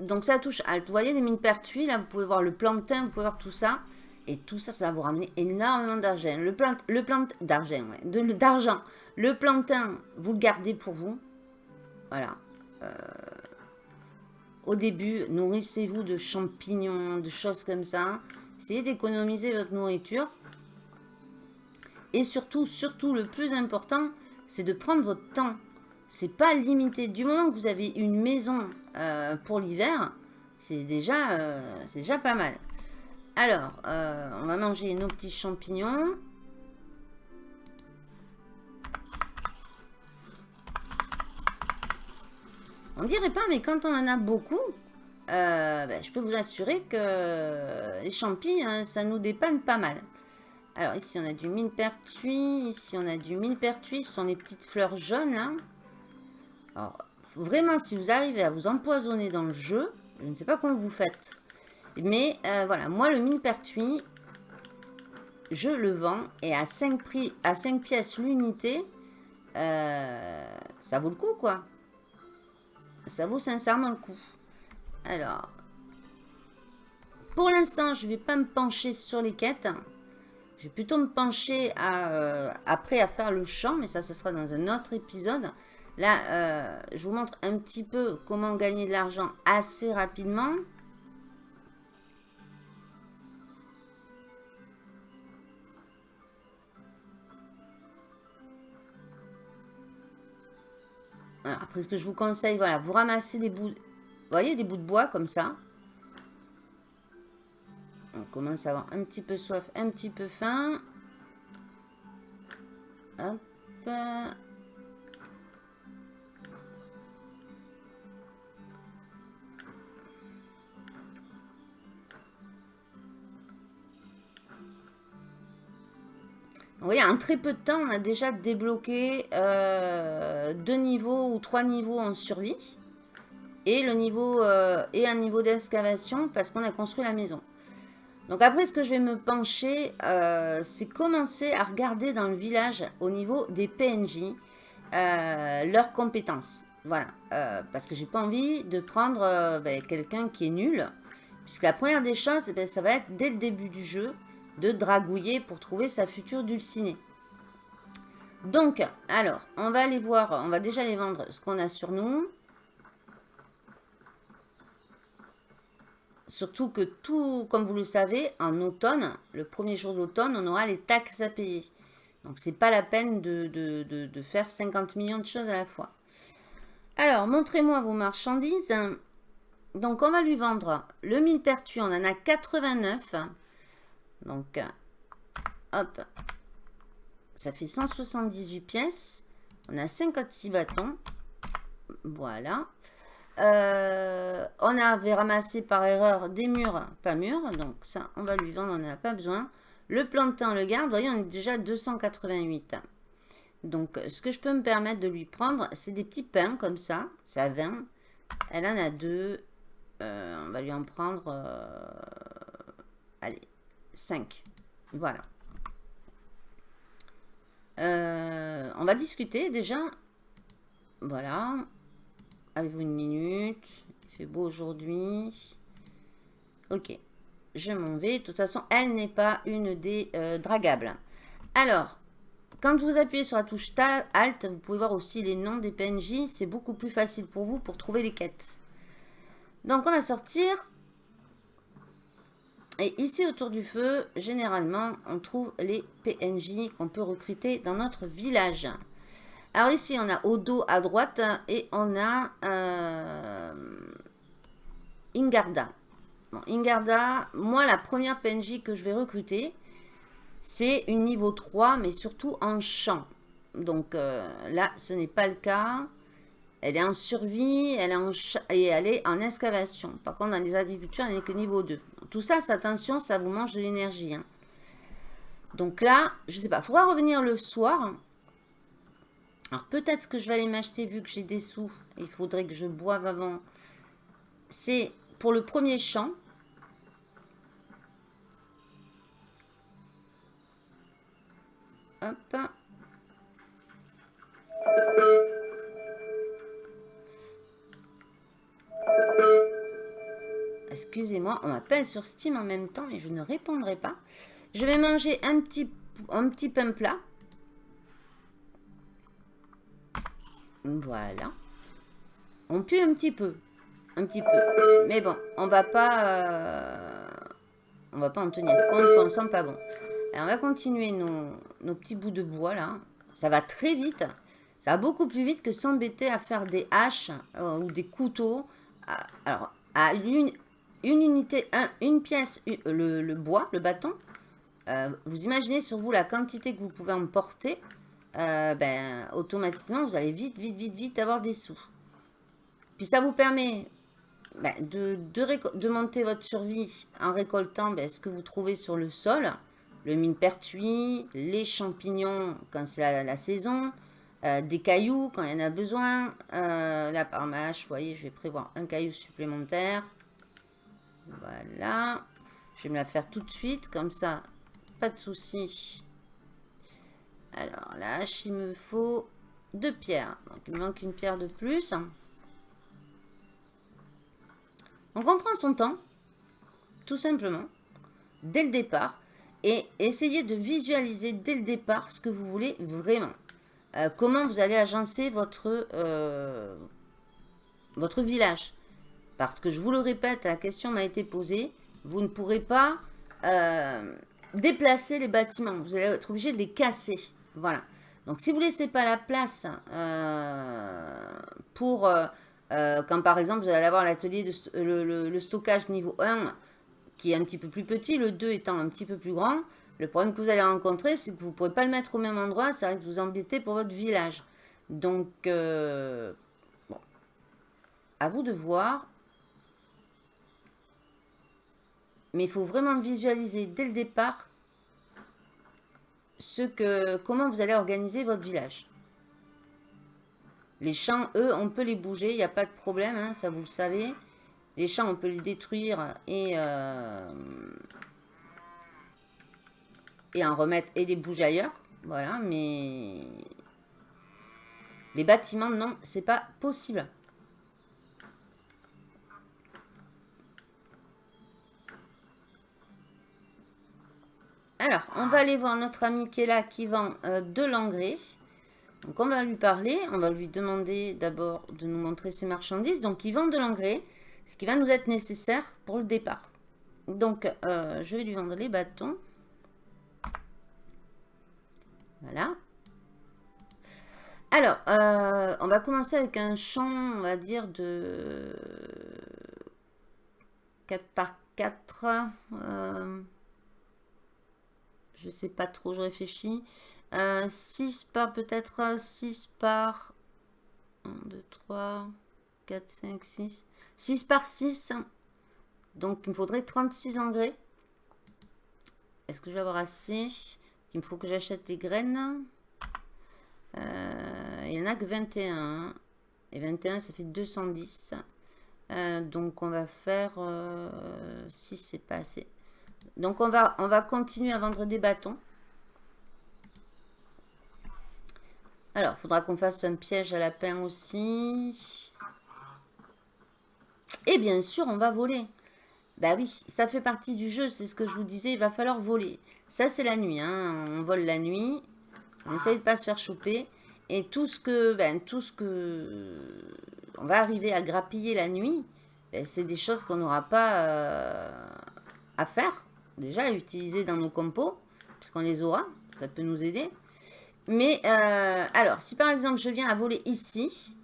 donc ça touche Alt. Vous voyez des mines pertuis, là, vous pouvez voir le plantain, vous pouvez voir tout ça. Et tout ça, ça va vous ramener énormément d'argent. Le plant, le plant d'argent. Le plantain, vous le gardez pour vous. Voilà. Euh, au début, nourrissez-vous de champignons, de choses comme ça. Essayez d'économiser votre nourriture. Et surtout, surtout, le plus important, c'est de prendre votre temps. C'est pas limité. Du moment que vous avez une maison euh, pour l'hiver, c'est déjà, euh, déjà pas mal. Alors, euh, on va manger nos petits champignons. On dirait pas, mais quand on en a beaucoup, ben, je peux vous assurer que les champis, hein, ça nous dépanne pas mal. Alors ici, on a du mine pertuis. Ici, on a du mine pertuis. Ce sont les petites fleurs jaunes, là. Alors, vraiment, si vous arrivez à vous empoisonner dans le jeu, je ne sais pas comment vous faites. Mais euh, voilà, moi le millepertuis, je le vends et à 5, prix, à 5 pièces l'unité, euh, ça vaut le coup quoi. Ça vaut sincèrement le coup. Alors, pour l'instant, je ne vais pas me pencher sur les quêtes. Je vais plutôt me pencher à, après à faire le champ, mais ça, ce sera dans un autre épisode. Là, euh, je vous montre un petit peu comment gagner de l'argent assez rapidement. après, ce que je vous conseille, voilà, vous ramassez des bouts, voyez, des bouts de bois comme ça. On commence à avoir un petit peu soif, un petit peu faim. Hop. Vous voyez, en très peu de temps, on a déjà débloqué euh, deux niveaux ou trois niveaux en survie. Et, le niveau, euh, et un niveau d'excavation parce qu'on a construit la maison. Donc après, ce que je vais me pencher, euh, c'est commencer à regarder dans le village au niveau des PNJ leurs compétences. Voilà, parce que j'ai pas envie de prendre ben, quelqu'un qui est nul. Puisque la première des choses, ben, ça va être dès le début du jeu de dragouiller pour trouver sa future dulcinée. Donc, alors, on va aller voir, on va déjà aller vendre ce qu'on a sur nous. Surtout que tout, comme vous le savez, en automne, le premier jour d'automne, on aura les taxes à payer. Donc, c'est pas la peine de, de, faire 50 millions de choses à la fois. Alors, montrez-moi vos marchandises. Donc, on va lui vendre le millepertuis. On en a 89. Donc, hop, ça fait 178 pièces. On a 56 bâtons. Voilà. Euh, on avait ramassé par erreur des murs, pas mûrs. Donc ça, on va lui vendre, on n'en a pas besoin. Le plantain, le garde, voyez, on est déjà 288. Donc, ce que je peux me permettre de lui prendre, c'est des petits pains comme ça. Ça 20. Elle en a deux. Euh, on va lui en prendre... Euh, allez, 5. Voilà. Euh, on va discuter déjà. Voilà. Avez-vous une minute? Il fait beau aujourd'hui. Ok. Je m'en vais. De toute façon, elle n'est pas une des euh, dragables. Alors, quand vous appuyez sur la touche Alt, vous pouvez voir aussi les noms des PNJ. C'est beaucoup plus facile pour vous pour trouver les quêtes. Donc, on va sortir et ici, autour du feu, généralement, on trouve les PNJ qu'on peut recruter dans notre village. Alors ici, on a Odo à droite et on a euh, Ingarda. Ingarda, moi, la première PNJ que je vais recruter, c'est une niveau 3, mais surtout en champ. Donc euh, là, ce n'est pas le cas. Elle est en survie, elle est en et elle est en excavation. Par contre, dans les agricultures, elle n'est que niveau 2. Tout ça, attention, ça vous mange de l'énergie. Hein. Donc là, je sais pas, il faudra revenir le soir. Alors peut-être que je vais aller m'acheter, vu que j'ai des sous, il faudrait que je boive avant. C'est pour le premier champ. Hop. Excusez-moi, on m'appelle sur Steam en même temps et je ne répondrai pas. Je vais manger un petit, pain plat. Voilà. On pue un petit peu. Un petit peu. Mais bon, on va pas... Euh, on va pas en tenir compte on sent pas bon. on va continuer nos, nos petits bouts de bois là. Ça va très vite. Ça va beaucoup plus vite que s'embêter à faire des haches euh, ou des couteaux. Alors, à une unité, une pièce, le, bois, le bâton, euh, vous imaginez sur vous la quantité que vous pouvez emporter, euh, ben, automatiquement, vous allez vite, vite, vite, vite avoir des sous. Puis ça vous permet ben, de, de, monter votre survie en récoltant ben, ce que vous trouvez sur le sol, le mine pertuis, les champignons quand c'est la, saison, euh, des cailloux quand il y en a besoin. là, par mâche, vous voyez, je vais prévoir un caillou supplémentaire. Voilà. Je vais me la faire tout de suite, comme ça, pas de souci. Alors là, il me faut deux pierres. Donc il me manque une pierre de plus. Donc on prend son temps, tout simplement, dès le départ. Et essayez de visualiser dès le départ ce que vous voulez vraiment. Euh, comment vous allez agencer votre, euh, village? Parce que je vous le répète, la question m'a été posée. Vous ne pourrez pas euh, déplacer les bâtiments. Vous allez être obligé de les casser. Voilà. Donc, si vous ne laissez pas la place pour... quand par exemple, vous allez avoir l'atelier, de le, le, stockage niveau 1 qui est un petit peu plus petit, le 2 étant un petit peu plus grand, le problème que vous allez rencontrer, c'est que vous ne pourrez pas le mettre au même endroit, ça va vous embêter pour votre village. Donc, euh, à vous de voir. Mais il faut vraiment visualiser dès le départ ce que, comment vous allez organiser votre village. Les champs, eux, on peut les bouger, il n'y a pas de problème, hein, ça vous le savez. Les champs, on peut les détruire et... Euh, et en remettre et les bouger ailleurs. Voilà, mais les bâtiments, non, c'est pas possible. Alors, on va aller voir notre ami qui est là, qui vend euh, de l'engrais. Donc, on va lui parler. On va lui demander d'abord de nous montrer ses marchandises. Donc, il vend de l'engrais, ce qui va nous être nécessaire pour le départ. Donc, euh, je vais lui vendre les bâtons. Voilà. Alors, euh, on va commencer avec un champ, on va dire, de 4 par 4. Euh, je sais pas trop, je réfléchis. 6 euh, par peut-être 6 par 1, 2, 3, 4, 5, 6. 6 par 6. Donc, il me faudrait 36 engrais. Est-ce que je vais avoir assez? Il me faut que j'achète des graines. Euh, il n'y en a que 21. Et 21, ça fait 210. Euh, donc, on va faire... Euh, si c'est pas assez. Donc, on va, on va continuer à vendre des bâtons. Alors, il faudra qu'on fasse un piège à lapin aussi. Et bien sûr, on va voler. Bah oui, ça fait partie du jeu, c'est ce que je vous disais, il va falloir voler. Ça, c'est la nuit, hein. on vole la nuit, on essaye de pas se faire choper. Et tout ce que, ben, tout ce que on va arriver à grappiller la nuit, ben, c'est des choses qu'on n'aura pas euh, à faire, déjà à utiliser dans nos compos, puisqu'on les aura, ça peut nous aider. Mais, euh, alors, si par exemple je viens à voler ici,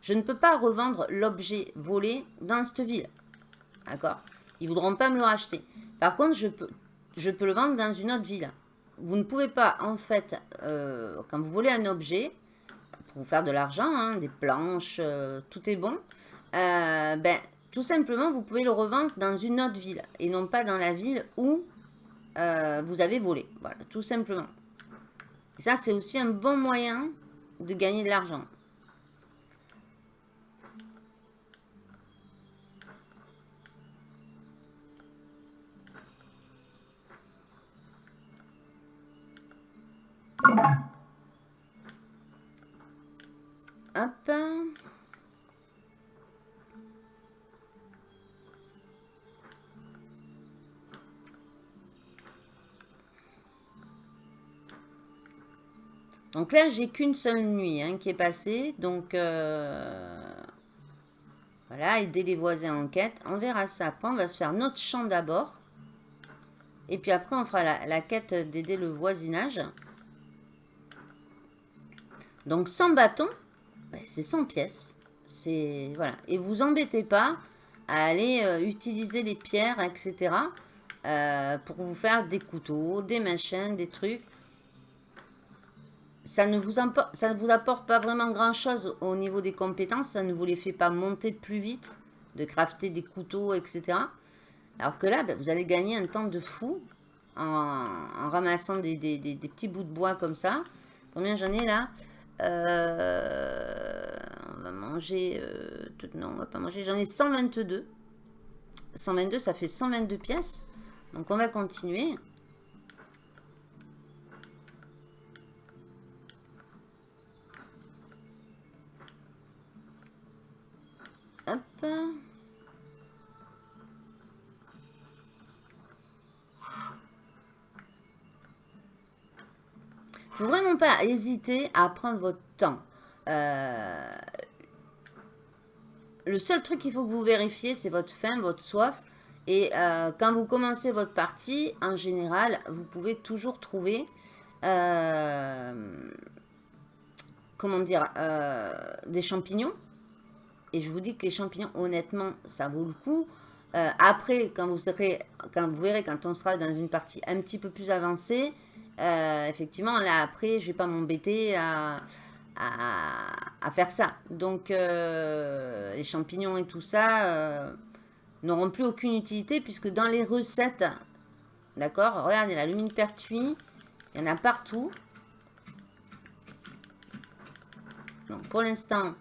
je ne peux pas revendre l'objet volé dans cette ville. D'accord? Ils ne voudront pas me le racheter. Par contre, je peux, je peux le vendre dans une autre ville. Vous ne pouvez pas, en fait, euh, quand vous volez un objet, pour vous faire de l'argent, hein, des planches, euh, tout est bon, euh, ben, tout simplement, vous pouvez le revendre dans une autre ville et non pas dans la ville où vous avez volé. Voilà, tout simplement. Ça, c'est aussi un bon moyen de gagner de l'argent. Hop. Donc là, j'ai qu'une seule nuit hein, qui est passée. Donc, euh, voilà, aider les voisins en quête. On verra ça après. On va se faire notre champ d'abord. Et puis après, on fera la, la quête d'aider le voisinage. Donc, sans bâton, ben, c'est 100 pièces. Voilà. Et vous embêtez pas à aller euh, utiliser les pierres, etc. Euh, pour vous faire des couteaux, des machins, des trucs. Ça ne, vous apporte pas vraiment grand chose au niveau des compétences. Ça ne vous les fait pas monter plus vite de crafter des couteaux, etc. Alors que là, ben, vous allez gagner un temps de fou en, ramassant des, petits bouts de bois comme ça. Combien j'en ai là? Euh, on va manger... Euh, non, on va pas manger. J'en ai 122. 122, ça fait 122 pièces. Donc, on va continuer. Hop. Faut vraiment pas hésiter à prendre votre temps. Euh, le seul truc qu'il faut que vous vérifiez, c'est votre faim, votre soif. Et euh, quand vous commencez votre partie, en général, vous pouvez toujours trouver, euh, comment dire, des champignons. Et je vous dis que les champignons, honnêtement, ça vaut le coup. après, quand vous, serez, quand vous verrez, quand on sera dans une partie un petit peu plus avancée, euh, effectivement, là, après, je vais pas m'embêter à, faire ça. Donc, euh, les champignons et tout ça euh, n'auront plus aucune utilité puisque dans les recettes, d'accord, regardez la lumine pertuis, il y en a partout. Donc, pour l'instant,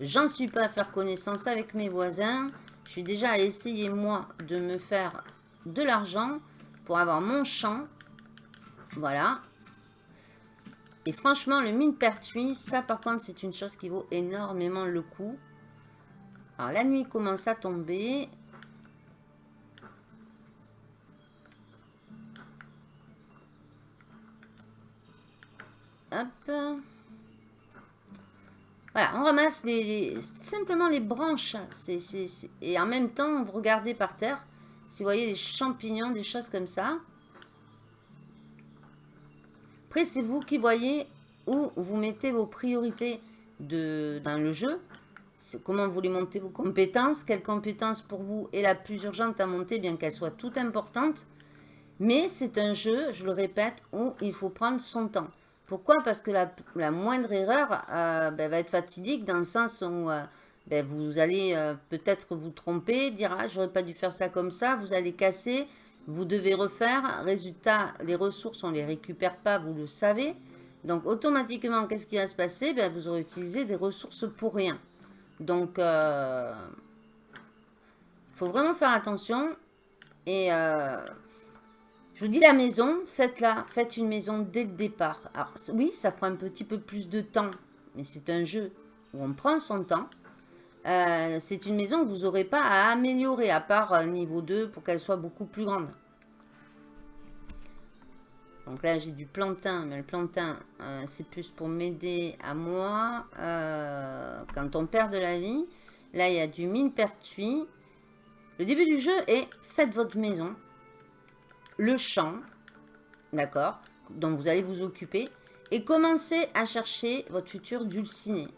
j'en suis pas à faire connaissance avec mes voisins. Je suis déjà à essayer, moi, de me faire de l'argent pour avoir mon champ voilà. Et franchement, le mine pertuis, ça par contre, c'est une chose qui vaut énormément le coup. Alors, la nuit commence à tomber. Hop. Voilà, on ramasse les, simplement les branches. et en même temps, vous regardez par terre. Si vous voyez des champignons, des choses comme ça c'est vous qui voyez où vous mettez vos priorités dans le jeu. Comment vous voulez monter vos compétences. Quelle compétence pour vous est la plus urgente à monter, bien qu'elle soit toute importante. Mais c'est un jeu, je le répète, où il faut prendre son temps. Pourquoi? Parce que la, moindre erreur euh, ben, va être fatidique dans le sens où euh, ben, vous allez euh, peut-être vous tromper, dire ah, j'aurais pas dû faire ça comme ça, vous allez casser, vous devez refaire. Résultat, les ressources, on ne les récupère pas, vous le savez. Donc, automatiquement, qu'est-ce qui va se passer? Ben, Vous aurez utilisé des ressources pour rien. Donc, il euh, faut vraiment faire attention. Et euh, je vous dis la maison, faites-la. Faites une maison dès le départ. Alors, oui, ça prend un petit peu plus de temps. Mais c'est un jeu où on prend son temps. Euh, c'est une maison que vous n'aurez pas à améliorer, à part euh, niveau 2, pour qu'elle soit beaucoup plus grande. Donc là, j'ai du plantain, mais le plantain, euh, c'est plus pour m'aider à moi quand on perd de la vie. Là, il y a du mine pertuis. Le début du jeu est faites votre maison, le champ, d'accord, dont vous allez vous occuper, et commencez à chercher votre futur dulciné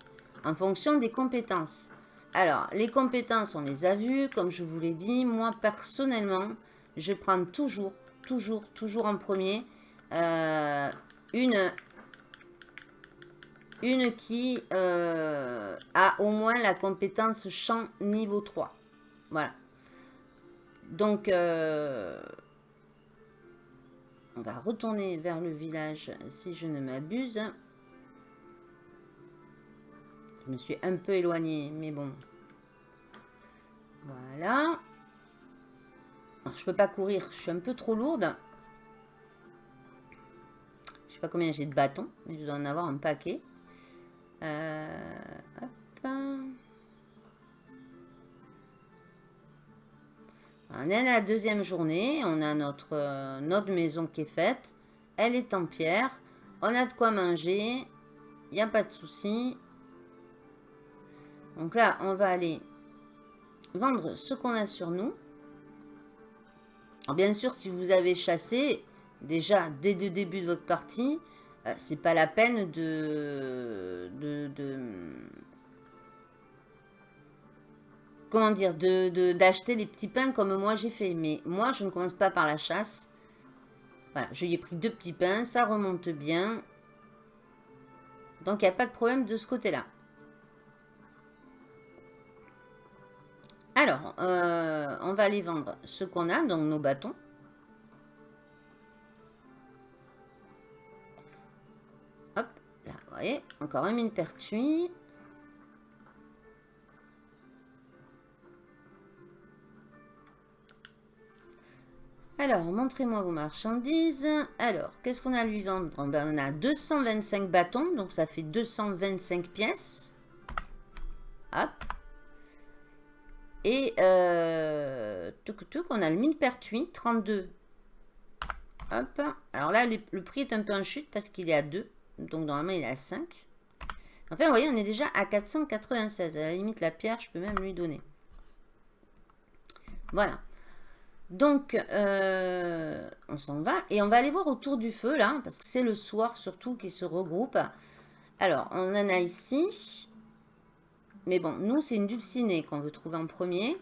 en fonction des compétences. Alors, les compétences, on les a vues. Comme je vous l'ai dit, moi, personnellement, je prends toujours, toujours, toujours en premier euh, une, qui euh, a au moins la compétence champ niveau 3. Voilà. Donc, euh, on va retourner vers le village si je ne m'abuse. Je me suis un peu éloignée, mais bon. Voilà. Je peux pas courir, je suis un peu trop lourde. Je sais pas combien j'ai de bâtons, mais je dois en avoir un paquet. Euh, on est à la deuxième journée. On a notre, euh, notre maison qui est faite. Elle est en pierre. On a de quoi manger. Il n'y a pas de souci. Donc là, on va aller vendre ce qu'on a sur nous. Alors bien sûr, si vous avez chassé, déjà, dès le début de votre partie, euh, c'est pas la peine de, de, comment dire, de d'acheter les petits pains comme moi j'ai fait. Mais moi, je ne commence pas par la chasse. Voilà, je ai pris deux petits pains, ça remonte bien. Donc, il n'y a pas de problème de ce côté-là. Alors, euh, on va aller vendre ce qu'on a, donc nos bâtons. Hop, là, vous voyez, encore un mine pertuis. Alors, montrez-moi vos marchandises. Alors, qu'est-ce qu'on a à lui vendre? Ben, On a 225 bâtons, donc ça fait 225 pièces. Hop. Euh, on a le mine pertuis, 32. Hop. Alors là, le, prix est un peu en chute parce qu'il est à 2. Donc, normalement, il est à 5. Enfin, vous voyez, on est déjà à 496. À la limite, la pierre, je peux même lui donner. Voilà. Donc, euh, on s'en va. Et on va aller voir autour du feu, là, parce que c'est le soir surtout qui se regroupe. Alors, on en a ici. Mais bon, nous, c'est une dulcinée qu'on veut trouver en premier.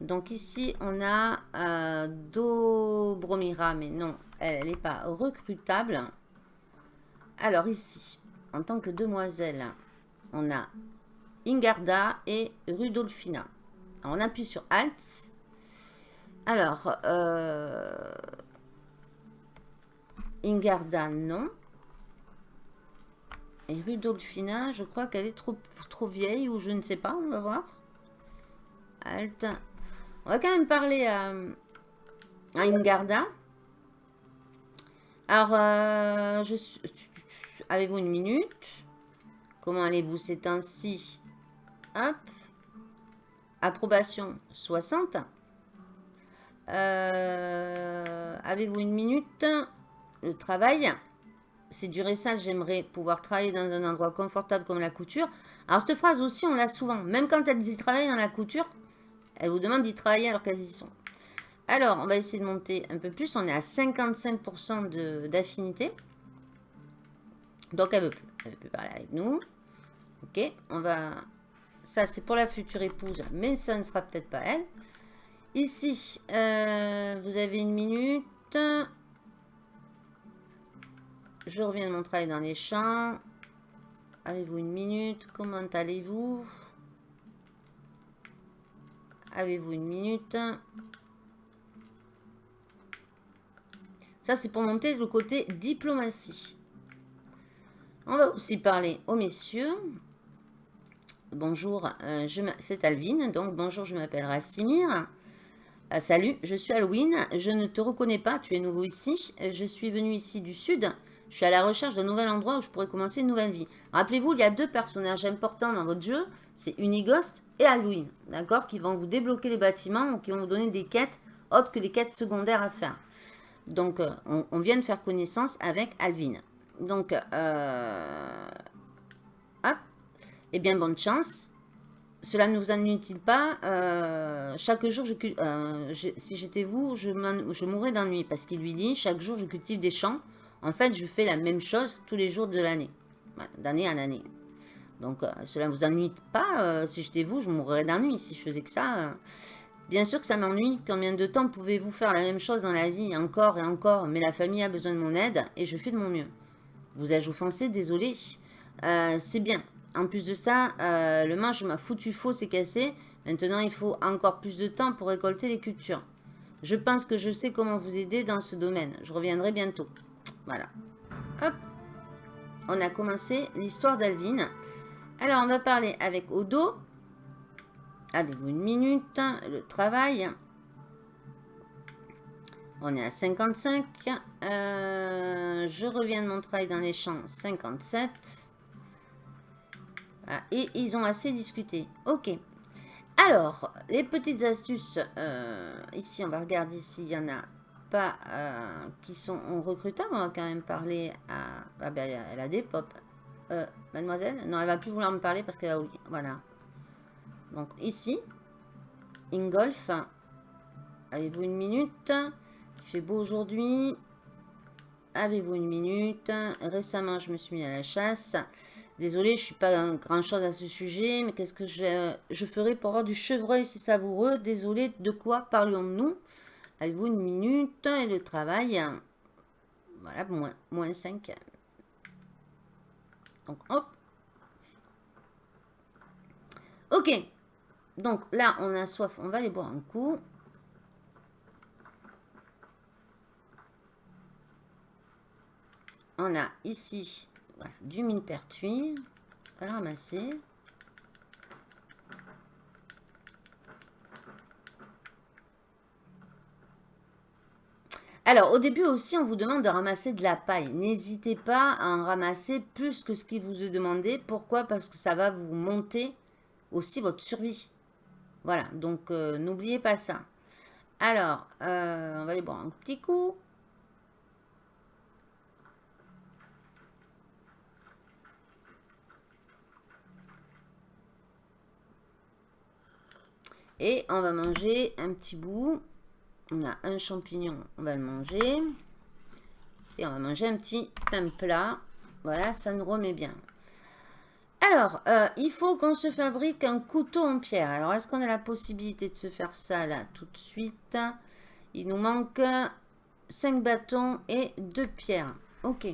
Donc ici, on a euh, Dobromira, mais non, elle n'est pas recrutable. Alors ici, en tant que demoiselle, on a Ingarda et Rudolfina. on appuie sur Alt alors, euh, Ingarda, non. Et Rudolfina, je crois qu'elle est trop, trop vieille ou je ne sais pas, on va voir. Alt. On va quand même parler à, Ingarda. Alors, euh, avez-vous une minute? Comment allez-vous? Ces temps-ci Hop. Approbation 60. Euh, avez-vous une minute? Le travail. C'est du ça, j'aimerais pouvoir travailler dans un endroit confortable comme la couture. Alors, cette phrase aussi, on l'a souvent. Même quand elles disent travailler dans la couture, elles vous demandent d'y travailler alors qu'elles y sont. Alors, on va essayer de monter un peu plus. On est à 55% d'affinité. Donc, elle veut plus. Elle veut plus parler avec nous. Ok, on va... Ça, c'est pour la future épouse, mais ça ne sera peut-être pas elle. Ici, euh, vous avez une minute. Je reviens de mon travail dans les champs. Avez-vous une minute? Comment allez-vous? Avez-vous une minute? Ça, c'est pour monter le côté diplomatie. On va aussi parler aux messieurs. Bonjour, euh, c'est Alvin. Donc, bonjour, je m'appelle Rassimir. Ah, salut, je suis Halloween. Je ne te reconnais pas, tu es nouveau ici. Je suis venu ici du sud. Je suis à la recherche d'un nouvel endroit où je pourrais commencer une nouvelle vie. Rappelez-vous, il y a deux personnages importants dans votre jeu. C'est Unighost et Halloween. D'accord Qui vont vous débloquer les bâtiments ou qui vont vous donner des quêtes autres que les quêtes secondaires à faire. Donc, euh, on, vient de faire connaissance avec Alvin. Donc, euh, hop. Eh bien, bonne chance. Cela ne vous ennuie-t-il pas euh, Chaque jour, euh, je, si j'étais vous, je, je mourrais d'ennui. Parce qu'il lui dit, chaque jour, je cultive des champs. En fait, je fais la même chose tous les jours de l'année. D'année en année. Donc, euh, cela ne vous ennuie pas Si j'étais vous, je mourrais d'ennui si je faisais que ça. Bien sûr que ça m'ennuie. Combien de temps pouvez-vous faire la même chose dans la vie Encore et encore? Mais la famille a besoin de mon aide et je fais de mon mieux. Vous ai-je offensé? Désolé. C'est bien. En plus de ça, euh, le manche m'a foutu faux, c'est cassé. Maintenant, il faut encore plus de temps pour récolter les cultures. Je pense que je sais comment vous aider dans ce domaine. Je reviendrai bientôt. Voilà. Hop. On a commencé l'histoire d'Alvin. Alors, on va parler avec Odo. Avez-vous une minute Le travail? On est à 55. Euh, je reviens de mon travail dans les champs. 57. Ah, et ils ont assez discuté. Ok. Alors, les petites astuces. Euh, ici, on va regarder s'il y en a pas euh, qui sont recrutables. On va quand même parler à... Ah ben, elle a des pop. Euh, mademoiselle? Non, elle va plus vouloir me parler parce qu'elle a oublié. Voilà. Donc, ici. Ingolf. Avez-vous une minute? Il fait beau aujourd'hui. Avez-vous une minute? Récemment, je me suis mis à la chasse. Désolée, je suis pas grand chose à ce sujet, mais qu'est-ce que je, je ferai pour avoir du chevreuil si savoureux? Désolée, de quoi parlions-nous Avez-vous une minute et le travail? Voilà, moins, moins 5. Donc, hop. Ok. Donc là, on a soif, on va aller boire un coup. On a ici du mine pertuis. On va le ramasser. Alors, au début aussi, on vous demande de ramasser de la paille. N'hésitez pas à en ramasser plus que ce qui vous est demandé. Pourquoi? Parce que ça va vous monter aussi votre survie. Voilà, donc euh, n'oubliez pas ça. Alors, euh, on va aller boire un petit coup. Et on va manger un petit bout. On a un champignon, on va le manger. Et on va manger un petit pain plat. Voilà, ça nous remet bien. Alors, euh, il faut qu'on se fabrique un couteau en pierre. Alors, est-ce qu'on a la possibilité de se faire ça là tout de suite? Il nous manque 5 bâtons et 2 pierres. Ok.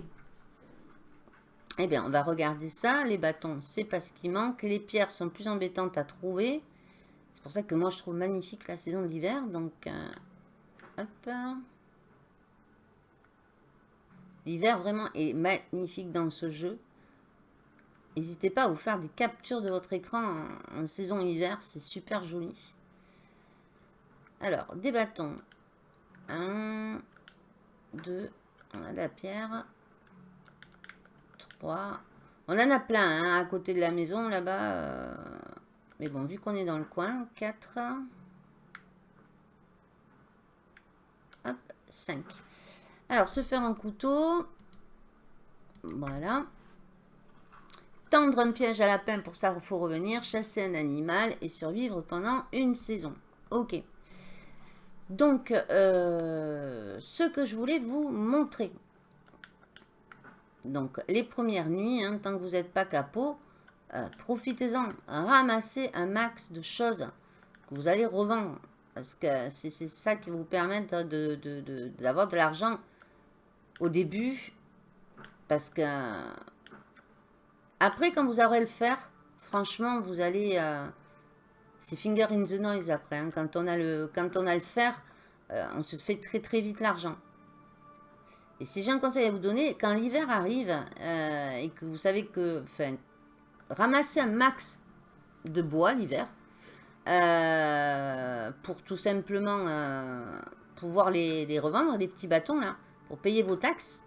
Eh bien, on va regarder ça. Les bâtons, c'est pas ce qui manque. Les pierres sont plus embêtantes à trouver. C'est pour ça que moi, je trouve magnifique la saison de l'hiver. Donc, euh, hop. L'hiver, vraiment, est magnifique dans ce jeu. N'hésitez pas à vous faire des captures de votre écran en, saison hiver, c'est super joli. Alors, des bâtons. Un, deux, on a la pierre. Trois. On en a plein hein, à côté de la maison là-bas. Euh. Mais bon, vu qu'on est dans le coin, quatre. Alors, se faire un couteau. Voilà. Tendre un piège à lapin, pour ça il faut revenir, chasser un animal et survivre pendant une saison. Ok. Donc, euh, ce que je voulais vous montrer. Donc, les premières nuits, hein, tant que vous n'êtes pas capot, euh, profitez-en. Ramassez un max de choses que vous allez revendre. Parce que c'est ça qui vous permettre d'avoir de, de l'argent au début. Parce que après, quand vous aurez le faire, franchement, vous allez... Euh, c'est finger in the noise après. Hein. Quand, on a le, quand fer, euh, on se fait très très vite l'argent. Et si j'ai un conseil à vous donner, quand l'hiver arrive euh, et que vous savez que... Enfin, ramasser un max de bois l'hiver pour tout simplement pouvoir les, les revendre, les petits bâtons là, pour payer vos taxes.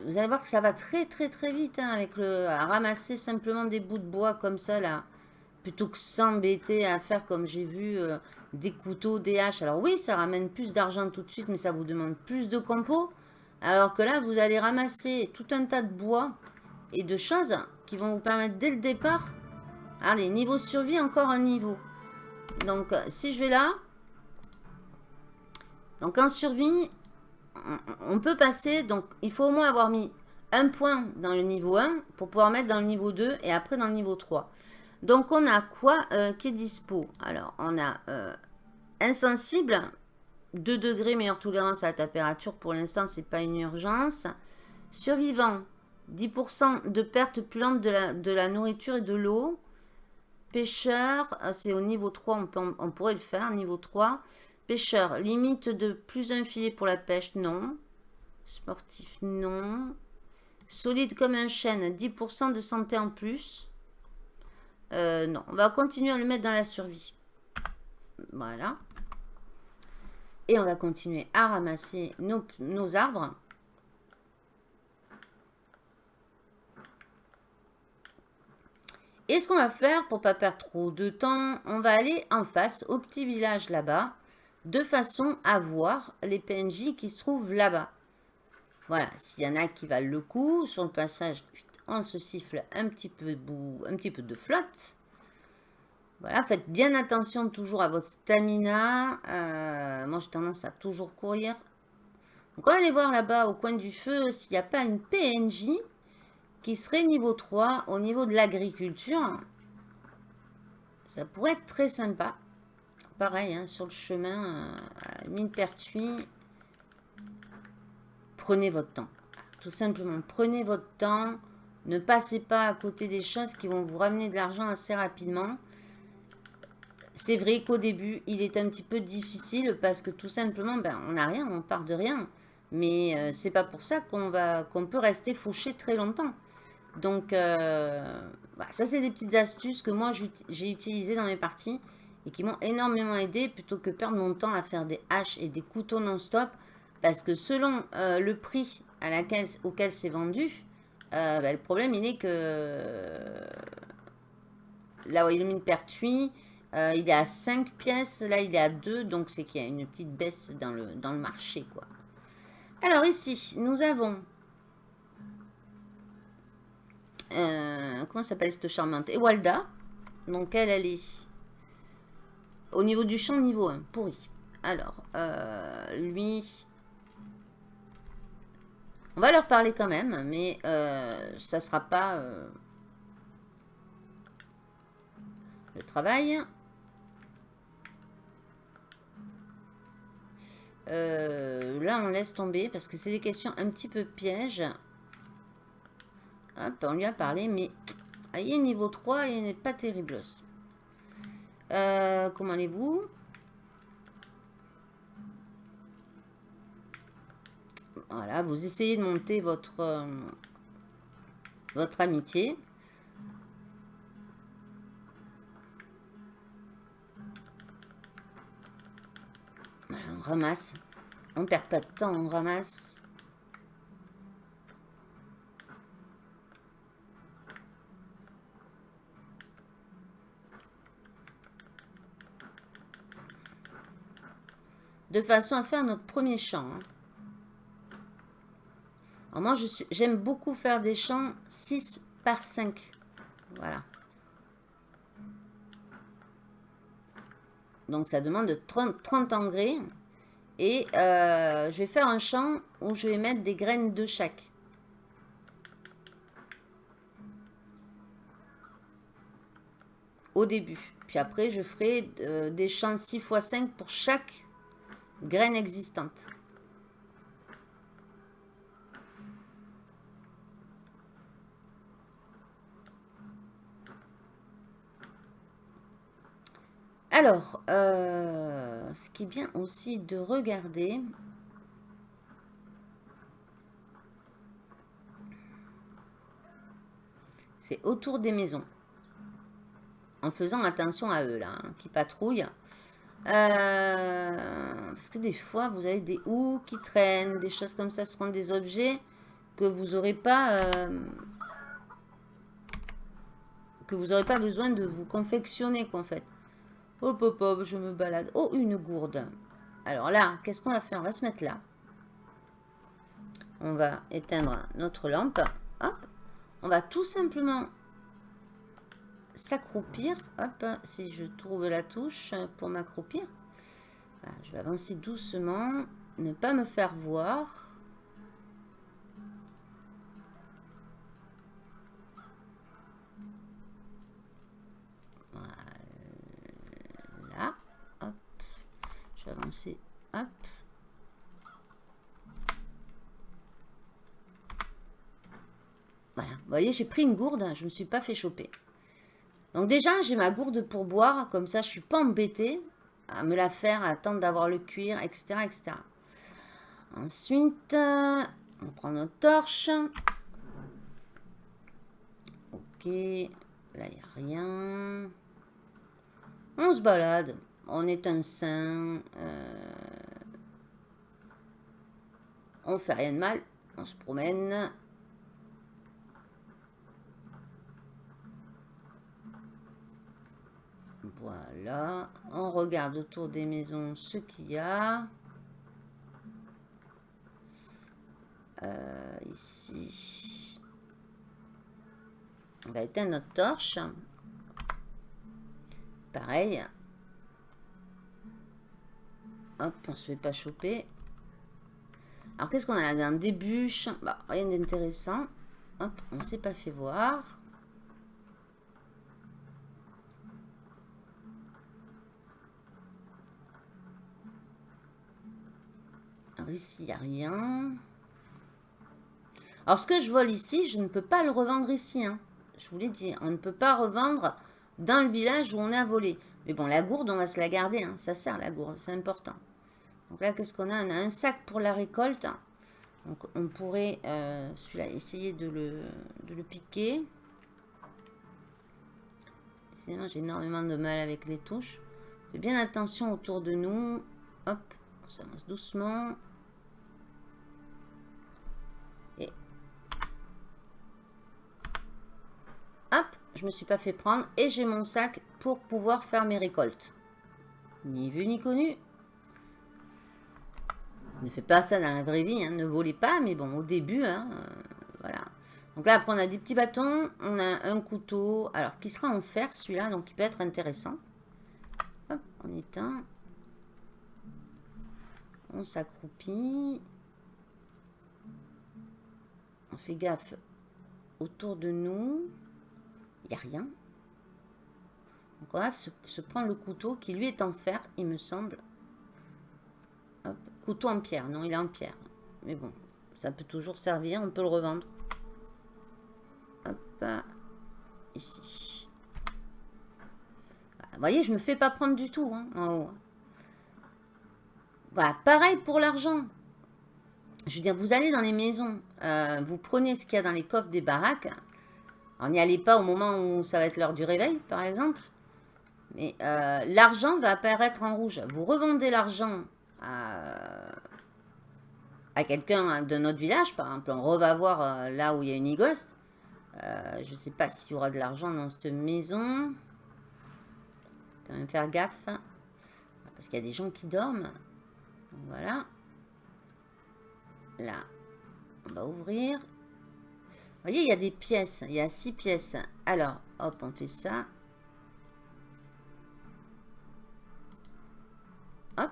Vous allez voir que ça va très très très vite hein, avec le à ramasser simplement des bouts de bois comme ça là. Plutôt que s'embêter à faire comme j'ai vu euh, des couteaux, des haches. Alors oui, ça ramène plus d'argent tout de suite, mais ça vous demande plus de compos. Alors que là, vous allez ramasser tout un tas de bois et de choses qui vont vous permettre dès le départ. Allez, niveau survie, encore un niveau. Donc, si je vais là, donc en survie, on peut passer, donc il faut au moins avoir mis un point dans le niveau 1 pour pouvoir mettre dans le niveau 2 et après dans le niveau 3. Donc on a quoi euh, qui est dispo? Alors on a euh, insensible, 2 degrés meilleure tolérance à la température, pour l'instant c'est pas une urgence. Survivant, 10% de perte plante de la, de la nourriture et de l'eau. Pêcheur, euh, c'est au niveau 3, on, pourrait le faire, niveau 3. Pêcheur, limite de plus un filet pour la pêche, non. Sportif, non. Solide comme un chêne, 10% de santé en plus. Euh, non, on va continuer à le mettre dans la survie. Voilà. Et on va continuer à ramasser nos arbres. Et ce qu'on va faire, pour pas perdre trop de temps, on va aller en face, au petit village là-bas de façon à voir les PNJ qui se trouvent là-bas. Voilà, s'il y en a qui valent le coup, sur le passage, on se siffle un petit peu, un petit peu de flotte. Voilà, faites bien attention toujours à votre stamina. Euh, moi, j'ai tendance à toujours courir. Donc, on va aller voir là-bas, au coin du feu, s'il n'y a pas une PNJ qui serait niveau 3 au niveau de l'agriculture. Ça pourrait être très sympa pareil, hein, sur le chemin, euh, mine pertuis, prenez votre temps. Tout simplement, prenez votre temps. Ne passez pas à côté des choses qui vont vous ramener de l'argent assez rapidement. C'est vrai qu'au début, il est un petit peu difficile parce que tout simplement, ben, on n'a rien, on part de rien. Mais euh, c'est pas pour ça qu'on va qu'on peut rester fauché très longtemps. Donc, euh, ça c'est des petites astuces que moi j'ai utilisées dans mes parties et qui m'ont énormément aidé plutôt que perdre mon temps à faire des haches et des couteaux non-stop. Parce que selon euh, le prix à laquelle, auquel c'est vendu, euh, bah, le problème il est que là où il est pertuis, il est à 5 pièces, là il est à 2, donc c'est qu'il y a une petite baisse dans le, dans le marché. quoi. Alors ici, nous avons... Euh, comment s'appelle cette charmante Ewalda. Donc elle, elle est au niveau du champ, niveau 1, pourri. Alors, euh, lui... On va leur parler quand même, mais ça sera pas... le travail. Euh, là, on laisse tomber parce que c'est des questions un petit peu pièges. On lui a parlé, mais il est niveau 3 il n'est pas terrible. Euh, comment allez-vous? Voilà, vous essayez de monter votre, euh, votre amitié. on ramasse. On perd pas de temps, on ramasse. De façon à faire notre premier champ. Hein. Alors moi, j'aime beaucoup faire des champs 6 par 5. Voilà. Donc, ça demande 30, 30 engrais. Et euh, je vais faire un champ où je vais mettre des graines de chaque. Au début. Puis après, je ferai euh, des champs 6 x 5 pour chaque graine existante. Alors, euh, ce qui est bien aussi de regarder, c'est autour des maisons. En faisant attention à eux, là, hein, qui patrouillent. Euh, parce que des fois, vous avez des houes qui traînent, des choses comme ça, seront des objets que vous n'aurez pas... Euh, que vous n'aurez pas besoin de vous confectionner, qu'en fait. Hop, hop, hop, je me balade. Oh, une gourde. Alors là, qu'est-ce qu'on va faire? On va se mettre là. On va éteindre notre lampe. Hop. On va tout simplement s'accroupir. Hop, si je trouve la touche pour m'accroupir. je vais avancer doucement. Ne pas me faire voir. avancer. Hop. Voilà. Vous voyez, j'ai pris une gourde. Je ne me suis pas fait choper. Donc déjà, j'ai ma gourde pour boire. Comme ça, je suis pas embêtée à me la faire, à attendre d'avoir le cuir, etc., etc. Ensuite, on prend notre torche. Ok. Là, il n'y a rien. On se balade on est un saint, euh, on fait rien de mal, on se promène. On regarde autour des maisons ce qu'il y a. Euh, ici, on va éteindre notre torche. Pareil, Hop, on se fait pas choper. Alors, qu'est-ce qu'on a là? Un début bah, Rien d'intéressant. Hop, on s'est pas fait voir. Ici, il n'y a rien. Alors, ce que je vole ici, je ne peux pas le revendre ici. Hein. Je vous l'ai dit, on ne peut pas revendre dans le village où on a volé. Mais bon, la gourde, on va se la garder. Hein. Ça sert la gourde, c'est important. Donc là, qu'est-ce qu'on a? On a un sac pour la récolte. Donc on pourrait, euh, celui-là, essayer de le, de le piquer. J'ai énormément de mal avec les touches. Fais bien attention autour de nous. Hop, on s'avance doucement. Hop, je me suis pas fait prendre. Et j'ai mon sac pour pouvoir faire mes récoltes. Ni vu ni connu. Ne faites pas ça dans la vraie vie, hein. ne volez pas, mais bon, au début, hein, euh, voilà. Donc là, après, on a des petits bâtons, on a un couteau, alors qui sera en fer, celui-là, donc il peut être intéressant. Hop, on éteint. On s'accroupit. On fait gaffe autour de nous. Rien. On va se, prendre le couteau qui lui est en fer, il me semble. Couteau en pierre. Non, il est en pierre. Mais bon, ça peut toujours servir, on peut le revendre. Hop, ici. Vous voyez, je me fais pas prendre du tout hein, en haut. Voilà, pareil pour l'argent. Je veux dire, vous allez dans les maisons, euh, vous prenez ce qu'il y a dans les coffres des baraques. On n'y allez pas au moment où ça va être l'heure du réveil, par exemple. Mais euh, l'argent va apparaître en rouge. Vous revendez l'argent à, quelqu'un de notre village, par exemple. On va voir euh, là où il y a une igoste. je ne sais pas s'il y aura de l'argent dans cette maison. Quand même faire gaffe. Parce qu'il y a des gens qui dorment. Voilà. Là, on va ouvrir. Voyez, il y a des pièces. Il y a six pièces. Alors, hop, on fait ça. Hop.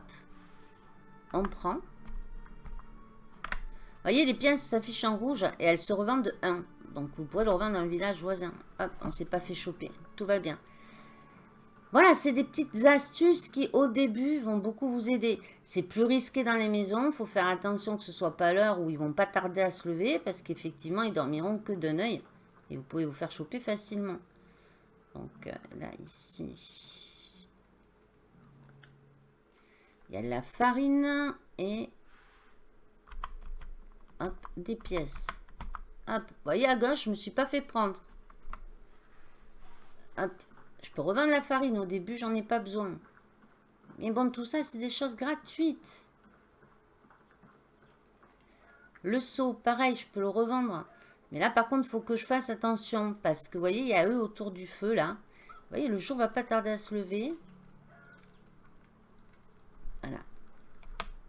On prend. Vous voyez, les pièces s'affichent en rouge et elles se revendent de 1. Donc, vous pourrez le revendre dans le village voisin. Hop, on ne s'est pas fait choper. Tout va bien. Voilà, c'est des petites astuces qui, au début, vont beaucoup vous aider. C'est plus risqué dans les maisons. Il faut faire attention que ce ne soit pas l'heure où ils vont pas tarder à se lever parce qu'effectivement, ils dormiront que d'un œil. Et vous pouvez vous faire choper facilement. Donc, euh, là, ici, il y a de la farine et hop, des pièces. Hop, voyez à gauche, je ne me suis pas fait prendre. Hop, je peux revendre la farine. Au début, j'en ai pas besoin. Mais bon, tout ça, c'est des choses gratuites. Le seau, pareil, je peux le revendre. Mais là, par contre, il faut que je fasse attention. Parce que, vous voyez, il y a eux autour du feu, là. Vous voyez, le jour va pas tarder à se lever. Voilà.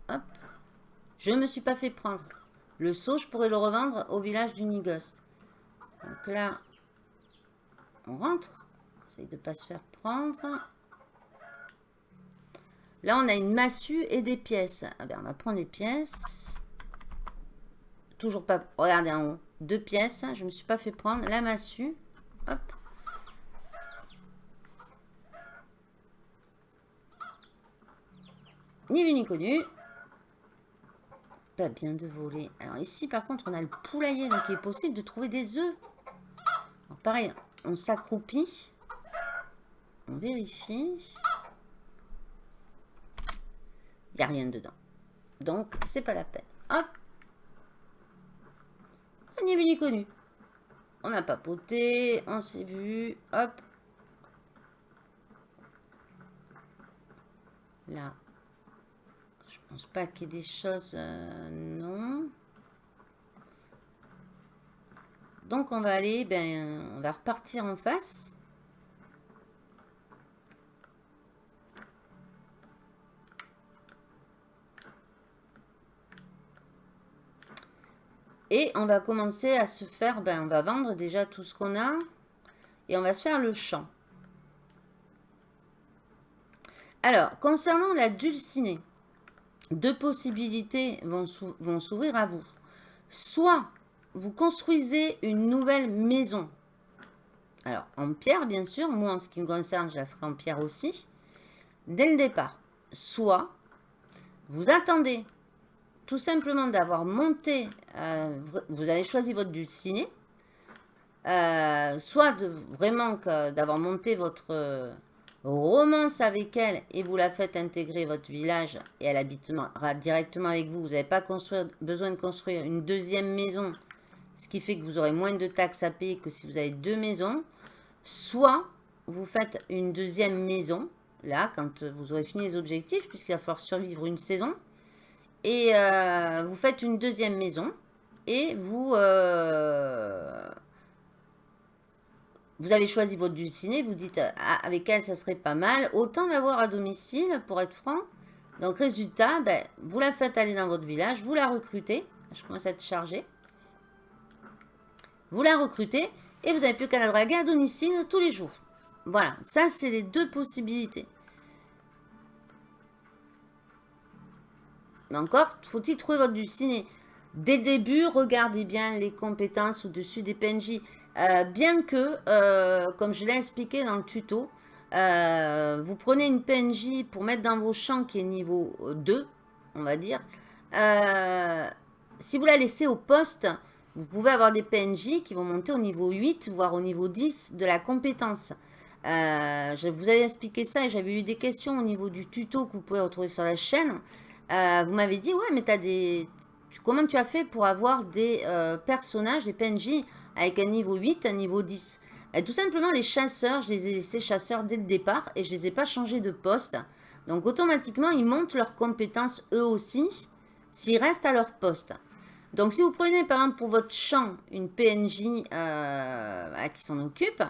Hop. Je ne me suis pas fait prendre. Le seau, je pourrais le revendre au village du Nigost. Donc là, on rentre de ne pas se faire prendre. Là, on a une massue et des pièces. Ah ben, on va prendre les pièces. Toujours pas... Regardez en haut. Deux pièces. Je ne me suis pas fait prendre. La massue. Hop. Ni vu ni connu. Pas bien de voler. Alors ici, par contre, on a le poulailler. Donc, il est possible de trouver des œufs. pareil, on s'accroupit. On vérifie. Il n'y a rien dedans. Donc, c'est pas la peine. Hop. On n'y est venu connu. On a papoté, on s'est vu. Hop. Là. Je pense pas qu'il y ait des choses... Euh, non. Donc, on va aller... Ben, on va repartir en face. Et on va commencer à se faire, ben, on va vendre déjà tout ce qu'on a. Et on va se faire le champ. Alors, concernant la dulcinée, deux possibilités vont s'ouvrir à vous. Soit vous construisez une nouvelle maison. Alors, en pierre, bien sûr. Moi, en ce qui me concerne, je la ferai en pierre aussi. Dès le départ. Soit vous attendez tout simplement d'avoir monté, euh, vous avez choisi votre dulciné, euh, soit vraiment d'avoir monté votre euh, romance avec elle et vous la faites intégrer votre village et elle habitera directement avec vous. Vous n'avez pas besoin de construire une deuxième maison, ce qui fait que vous aurez moins de taxes à payer que si vous avez deux maisons. Soit vous faites une deuxième maison là, quand vous aurez fini les objectifs, puisqu'il va falloir survivre une saison. Et euh, vous faites une deuxième maison. Et vous... Euh, avez choisi votre dulcinée, vous dites ah, avec elle ça serait pas mal, autant l'avoir à domicile pour être franc. Donc résultat, ben, vous la faites aller dans votre village, vous la recrutez, je commence à être chargé. Vous la recrutez et vous n'avez plus qu'à la draguer à domicile tous les jours. Voilà, ça c'est les deux possibilités. Mais encore, faut-il trouver votre dulcinée Dès le début, regardez bien les compétences au-dessus des PNJ. Euh, bien que, euh, comme je l'ai expliqué dans le tuto, euh, vous prenez une PNJ pour mettre dans vos champs qui est niveau 2, on va dire. si vous la laissez au poste, vous pouvez avoir des PNJ qui vont monter au niveau 8, voire au niveau 10 de la compétence. je vous avais expliqué ça et j'avais eu des questions au niveau du tuto que vous pouvez retrouver sur la chaîne. Vous m'avez dit, ouais, mais as des... comment tu as fait pour avoir des personnages, des PNJ avec un niveau 8, un niveau 10. Et tout simplement, les chasseurs, je les ai laissés chasseurs dès le départ et je les ai pas changés de poste. Donc, automatiquement, ils montent leurs compétences eux aussi s'ils restent à leur poste. Donc, si vous prenez par exemple pour votre champ une PNJ euh, qui s'en occupe,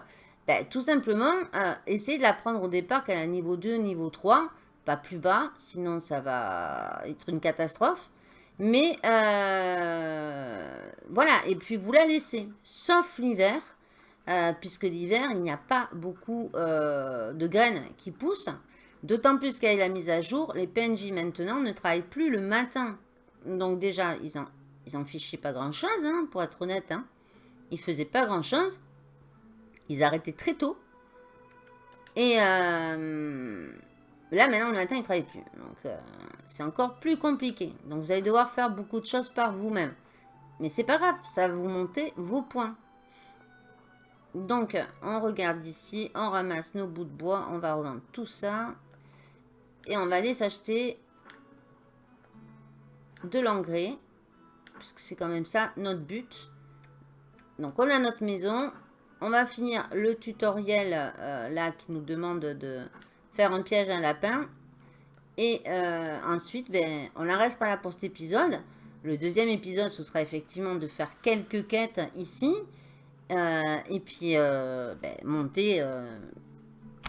ben, tout simplement, euh, essayez de la prendre au départ qu'elle a niveau 2, niveau 3, plus bas, sinon ça va être une catastrophe. Mais euh, voilà, et puis vous la laissez, sauf l'hiver, euh, puisque l'hiver, il n'y a pas beaucoup euh, de graines qui poussent. D'autant plus qu'avec la mise à jour, les PNJ maintenant ne travaillent plus le matin. Donc déjà, ils en, ils en fichaient pas grand-chose, hein, pour être honnête. Hein. Ils faisaient pas grand-chose. Ils arrêtaient très tôt. Et Là, maintenant, le matin, il ne travaille plus. Donc, euh, c'est encore plus compliqué. Donc, vous allez devoir faire beaucoup de choses par vous-même. Mais c'est pas grave, ça va vous monter vos points. Donc, on regarde ici, on ramasse nos bouts de bois, on va revendre tout ça. Et on va aller s'acheter de l'engrais. Puisque c'est quand même ça notre but. Donc, on a notre maison. On va finir le tutoriel euh, là qui nous demande de un piège à lapin. Et euh, ensuite, ben, on en restera là pour cet épisode. Le deuxième épisode, ce sera effectivement de faire quelques quêtes ici. Euh, et puis, euh, ben, monter,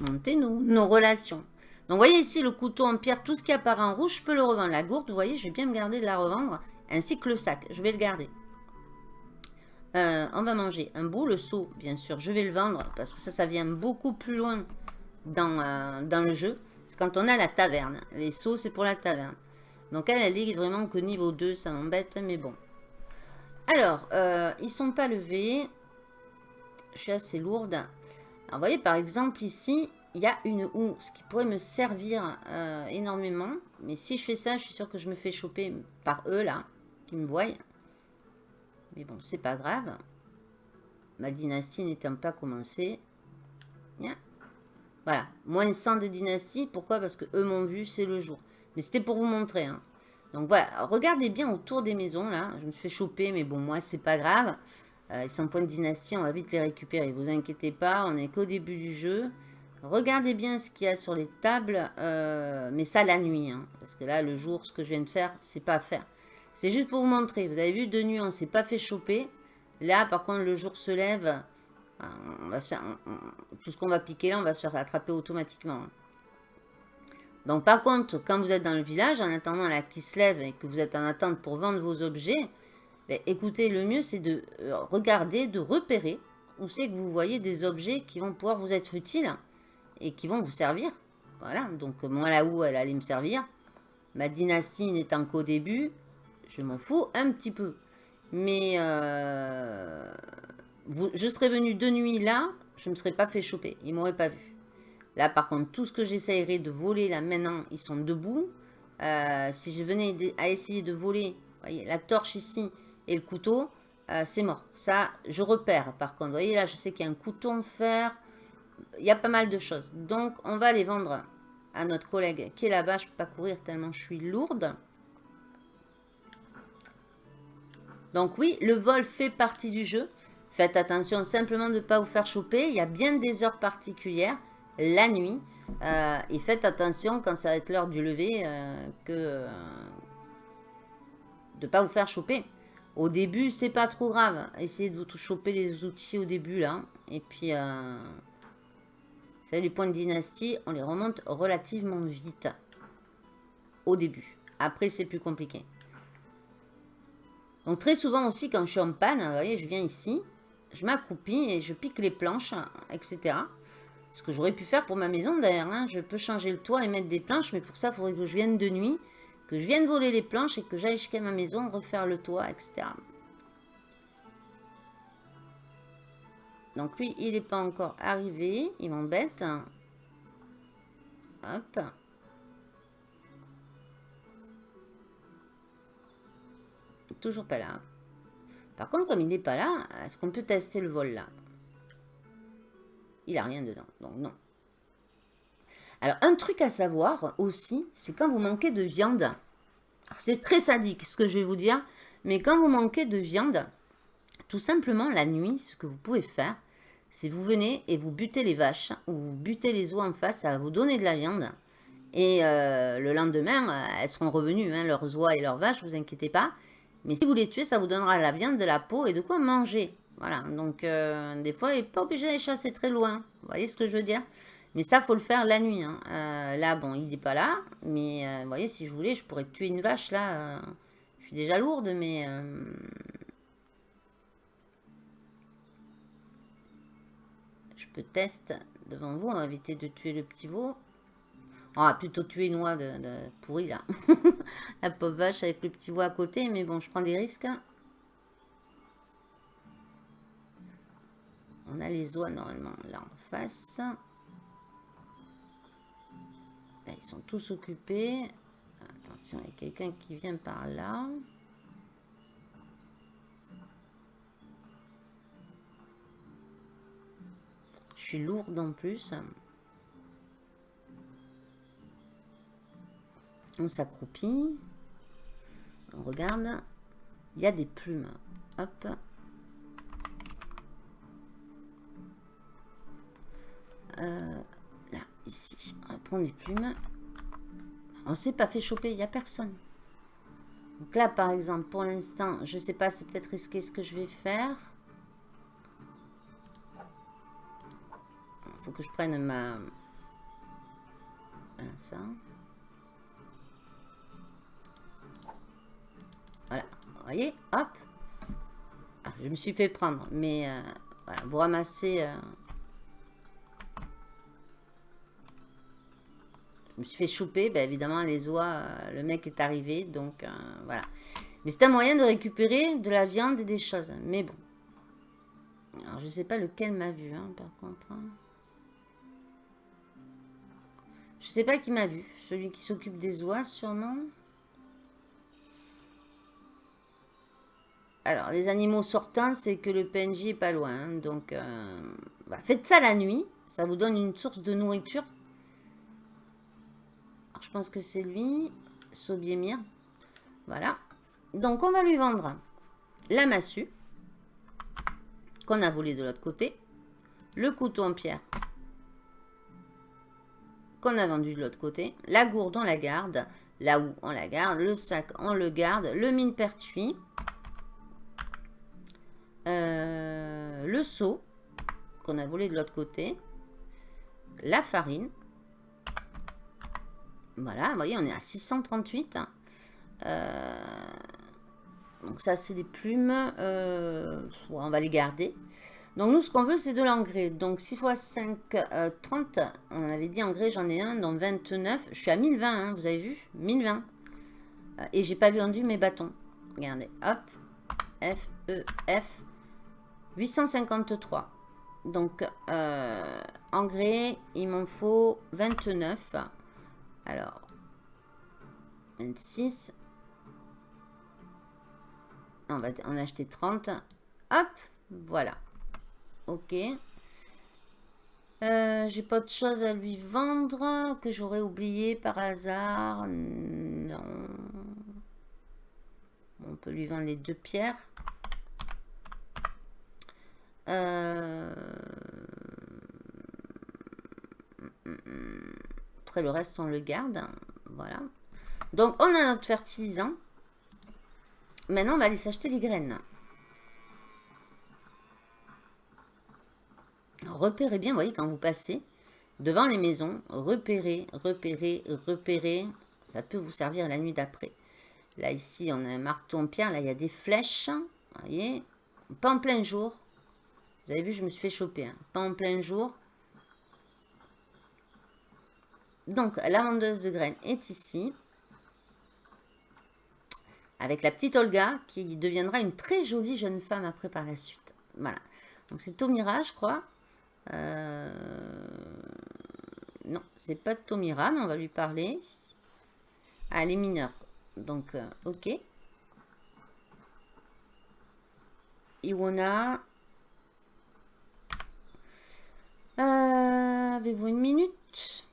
monter nos, relations. Donc, voyez ici le couteau en pierre, tout ce qui apparaît en rouge, je peux le revendre. La gourde, vous voyez, je vais bien me garder de la revendre. Ainsi que le sac, je vais le garder. on va manger un bout. Le seau, bien sûr, je vais le vendre. Parce que ça, ça vient beaucoup plus loin dans, euh, dans le jeu. C'est quand on a la taverne. Les sauts, c'est pour la taverne. Donc elle, elle est vraiment que niveau 2, ça m'embête, mais bon. Alors, euh, ils sont pas levés. Je suis assez lourde. Alors, vous voyez, par exemple, ici, il y a une houe, ce qui pourrait me servir euh, énormément. Mais si je fais ça, je suis sûr que je me fais choper par eux, là, qui me voient. Mais bon, c'est pas grave. Ma dynastie n'étant pas commencée. Bien. Voilà, moins 100 de dynastie. Pourquoi? Parce que eux m'ont vu, c'est le jour. Mais c'était pour vous montrer. Hein. Donc voilà, regardez bien autour des maisons là. Je me suis fait choper, mais bon, moi, c'est pas grave. Euh, ils sont point de dynastie, on va vite les récupérer. Vous inquiétez pas, on est qu'au début du jeu. Regardez bien ce qu'il y a sur les tables, euh, mais ça la nuit. Hein. parce que là, le jour, ce que je viens de faire, c'est pas à faire. C'est juste pour vous montrer. Vous avez vu, de nuit, on s'est pas fait choper. Là, par contre, le jour se lève tout ce qu'on va piquer là, on va se faire attraper automatiquement. Donc par contre, quand vous êtes dans le village, en attendant la qui se lève et que vous êtes en attente pour vendre vos objets, ben, écoutez, le mieux c'est de euh, regarder, de repérer où c'est que vous voyez des objets qui vont pouvoir vous être utiles et qui vont vous servir. Voilà, donc moi là où elle allait me servir, ma dynastie n'étant qu'au début, je m'en fous un petit peu. Mais euh, je serais venu de nuit là, je ne me serais pas fait choper. Ils m'auraient pas vu. Là, par contre, tout ce que j'essayerais de voler, là, maintenant, ils sont debout. Euh, si je venais à essayer de voler, voyez, la torche ici et le couteau, euh, c'est mort. Ça, je repère, par contre. Vous voyez, là, je sais qu'il y a un couteau en fer. Il y a pas mal de choses. Donc, on va les vendre à notre collègue qui est là-bas. Je ne peux pas courir tellement je suis lourde. Donc oui, le vol fait partie du jeu. Faites attention simplement de ne pas vous faire choper. Il y a bien des heures particulières la nuit. Euh, et faites attention quand ça va être l'heure du lever que de pas vous faire choper. Au début, c'est pas trop grave. Essayez de vous choper les outils au début, là. Et puis, euh, vous savez, les points de dynastie, on les remonte relativement vite. Au début. Après, c'est plus compliqué. Donc, très souvent aussi, quand je suis en panne, vous voyez, je viens ici, je m'accroupis et je pique les planches, etc. Ce que j'aurais pu faire pour ma maison, d'ailleurs. Hein. Je peux changer le toit et mettre des planches, mais pour ça, il faudrait que je vienne de nuit que je vienne voler les planches et que j'aille jusqu'à ma maison, refaire le toit, etc. Donc lui, il n'est pas encore arrivé. Il m'embête. Hop. Toujours pas là. Par contre, comme il n'est pas là, est-ce qu'on peut tester le vol là? Il n'a rien dedans, donc non. Alors, un truc à savoir aussi, c'est quand vous manquez de viande. C'est très sadique ce que je vais vous dire, mais quand vous manquez de viande, tout simplement la nuit, ce que vous pouvez faire, c'est vous venez et vous butez les vaches, ou vous butez les oies en face, ça va vous donner de la viande. Et euh, le lendemain, euh, elles seront revenues, hein, leurs oies et leurs vaches, vous inquiétez pas. Mais si vous les tuez, ça vous donnera la viande, de la peau et de quoi manger. Voilà, donc euh, des fois, il n'est pas obligé d'aller chasser très loin. Vous voyez ce que je veux dire? Mais ça, faut le faire la nuit. Hein. Euh, là, bon, il n'est pas là. Mais euh, vous voyez, si je voulais, je pourrais tuer une vache là. Je suis déjà lourde, mais... je peux tester devant vous. On va éviter de tuer le petit veau. On va plutôt tuer une oie de, pourri là. La pauvre vache avec le petit veau à côté. Mais bon, je prends des risques. On a les oies normalement là en face ils sont tous occupés. Attention, il y a quelqu'un qui vient par là. Je suis lourde en plus. On s'accroupit. On regarde. Il y a des plumes. Hop. Euh, ici. On va prendre les plumes. On s'est pas fait choper, il n'y a personne. Donc là, par exemple, pour l'instant, je sais pas, c'est peut-être risqué ce que je vais faire. Il faut que je prenne ma... Voilà, ça. Voilà, vous voyez, hop. Ah, je me suis fait prendre, mais euh, voilà, vous ramassez... Euh, me suis fait choper, ben évidemment, les oies, euh, le mec est arrivé, donc voilà. Mais c'est un moyen de récupérer de la viande et des choses, mais bon. Alors, je sais pas lequel m'a vu, hein, par contre. Hein. Je sais pas qui m'a vu. Celui qui s'occupe des oies, sûrement. Alors, les animaux sortants, c'est que le PNJ est pas loin. Hein, donc, euh, faites ça la nuit. Ça vous donne une source de nourriture je pense que c'est lui, Sobiemir. Voilà. Donc, on va lui vendre la massue qu'on a volé de l'autre côté. Le couteau en pierre qu'on a vendu de l'autre côté. La gourde, on la garde. Là où on la garde. Le sac, on le garde. Le mine pertuis. Euh, le seau qu'on a volé de l'autre côté. La farine. Voilà, voyez, on est à 638. Euh, donc ça, c'est les plumes. Euh, on va les garder. Donc nous, ce qu'on veut, c'est de l'engrais. Donc 6 x 5, 30. On avait dit engrais, j'en ai un, donc 29. Je suis à 1020, hein, vous avez vu 1020. Euh, et j'ai pas vendu mes bâtons. Regardez, hop. F, E, F. 853. Donc, engrais, il m'en faut 29. Alors, 26. On va en acheter 30. Hop, voilà. Ok. Euh, j'ai pas de choses à lui vendre que j'aurais oublié par hasard. Non. On peut lui vendre les deux pierres. Euh... après, le reste, on le garde. Voilà. Donc, on a notre fertilisant. Maintenant, on va aller s'acheter les graines. Repérez bien, voyez, quand vous passez devant les maisons, repérez, repérez, repérez. Ça peut vous servir la nuit d'après. Là, ici, on a un marteau en pierre. Là, il y a des flèches. Voyez Pas en plein jour. Vous avez vu, je me suis fait choper. Hein. Pas en plein jour. Donc, la vendeuse de graines est ici. Avec la petite Olga, qui deviendra une très jolie jeune femme après par la suite. Voilà. Donc, c'est Tomira, je crois. Euh... Non, c'est pas Tomira, mais on va lui parler. Ah, les mineurs. Donc, euh, ok. Iwona. Avez-vous une minute?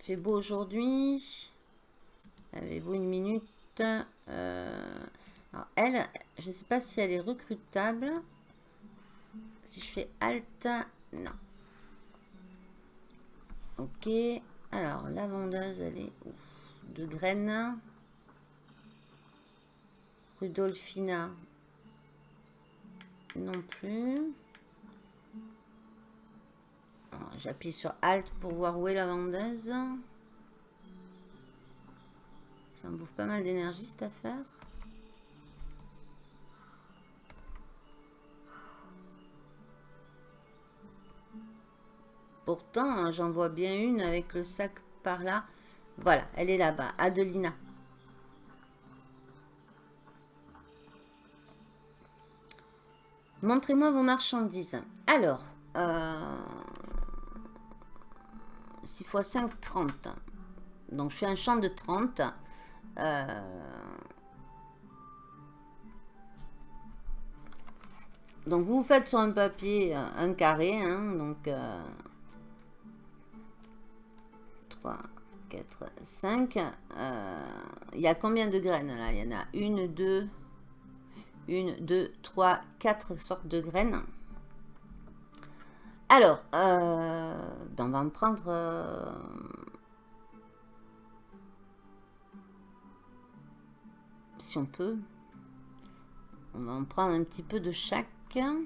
Fait beau aujourd'hui. Avez-vous une minute? Euh, Elle, je ne sais pas si elle est recrutable. Si je fais Alt, non. Ok. Alors, la vendeuse, elle est de graines. Rudolfina, non plus. J'appuie sur Alt pour voir où est la vendeuse. Ça me bouffe pas mal d'énergie cette affaire. Pourtant, hein, j'en vois bien une avec le sac par là. Voilà, elle est là-bas. Adelina. Montrez-moi vos marchandises. Alors, euh, 6 x 5, 30. Donc, je fais un champ de 30. Euh, donc, vous faites sur un papier euh, un carré. Hein, donc, 3, 4, 5. Il y a combien de graines là? Il y en a une, deux, une, deux, trois, quatre sortes de graines. Alors, euh, ben, on va en prendre... Euh, si on peut. On va en prendre un petit peu de chaque. Je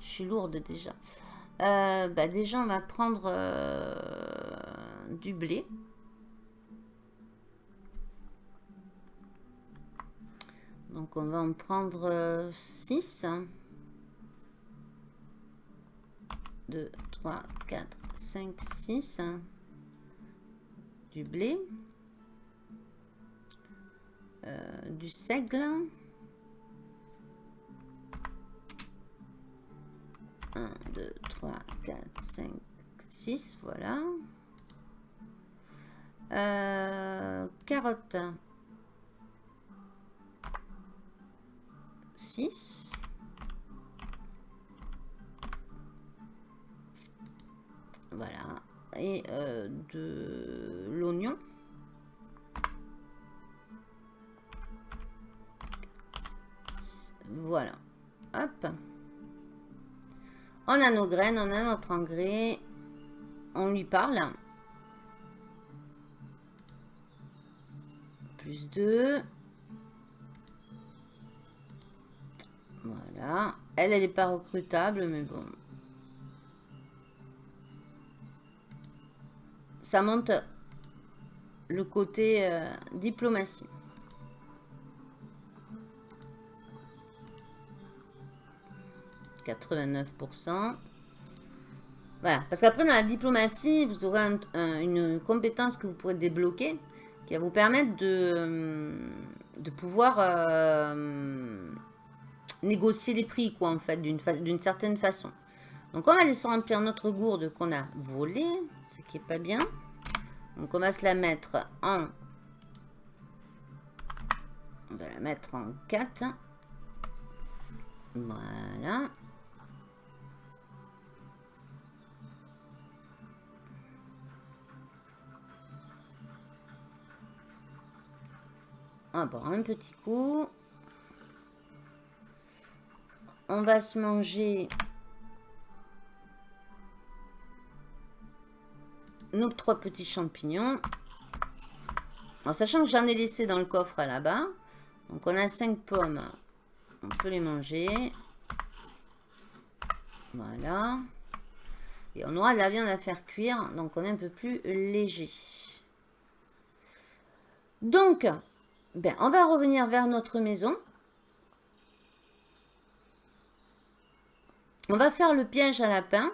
suis lourde déjà. Euh, bah, déjà, on va prendre du blé. Donc, on va en prendre 6. 2, 3, 4, 5, 6. Du blé. Euh, du seigle. 1, 2, 3, 4, 5, 6. Voilà. Euh, carottes. 6. Voilà. Et euh, de l'oignon. Voilà. Hop. On a nos graines, on a notre engrais. On lui parle. Plus 2. Voilà. Elle, elle n'est pas recrutable, mais bon. Ça monte le côté euh, diplomatie. « 89%. Voilà, parce qu'après dans la diplomatie, vous aurez une compétence que vous pourrez débloquer qui va vous permettre de, euh, de pouvoir euh, négocier les prix, quoi, en fait, d'une certaine façon. Donc on va laisser remplir notre gourde qu'on a volée, ce qui est pas bien. Donc on va se la mettre en... On va la mettre en 4. Voilà. On va boire un petit coup. On va se manger nos trois petits champignons. En sachant que j'en ai laissé dans le coffre là-bas. Donc on a cinq pommes. On peut les manger. Voilà. Et on aura de la viande à faire cuire. Donc on est un peu plus léger. Donc, ben, on va revenir vers notre maison. On va faire le piège à lapin,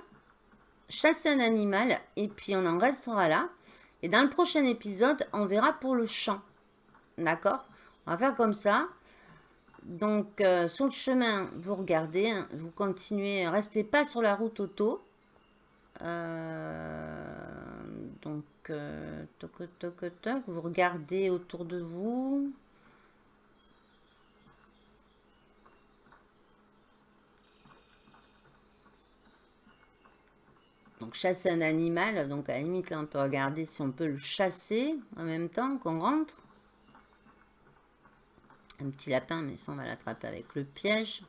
chasser un animal et puis on en restera là. Et dans le prochain épisode, on verra pour le champ. D'accord? On va faire comme ça. Donc, euh, sur le chemin, vous regardez, hein, vous continuez, restez pas sur la route auto. Euh, donc, euh, vous regardez autour de vous. Chasser un animal, donc à la limite là on peut regarder si on peut le chasser en même temps qu'on rentre. Un petit lapin, mais ça on va l'attraper avec le piège.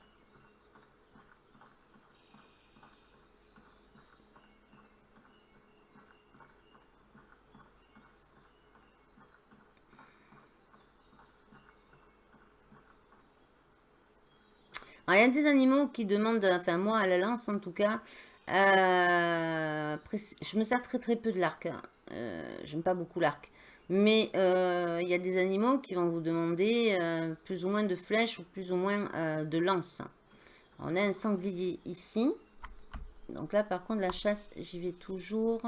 il y a des animaux qui demandent, enfin moi à la lance en tout cas, euh, je me sers très très peu de l'arc. Hein. Euh, j'aime pas beaucoup l'arc. Mais euh, il y a des animaux qui vont vous demander plus ou moins de flèches ou plus ou moins de lances. On a un sanglier ici. Donc là par contre la chasse j'y vais toujours.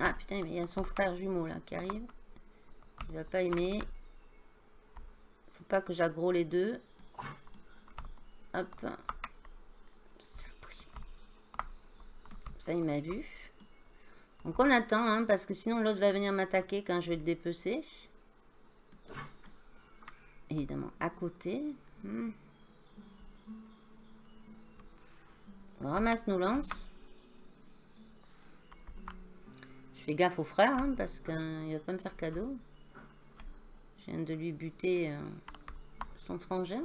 Ah putain il y a son frère jumeau là qui arrive. Il va pas aimer. Faut pas que j'aggro les deux. Hop. Ça, il m'a vu. Donc, on attend, hein, parce que sinon, l'autre va venir m'attaquer quand je vais le dépecer. Évidemment, à côté. Hmm. On ramasse nos lances. Je fais gaffe au frère, hein, parce qu'il va pas me faire cadeau. Je viens de lui buter euh, son frangin.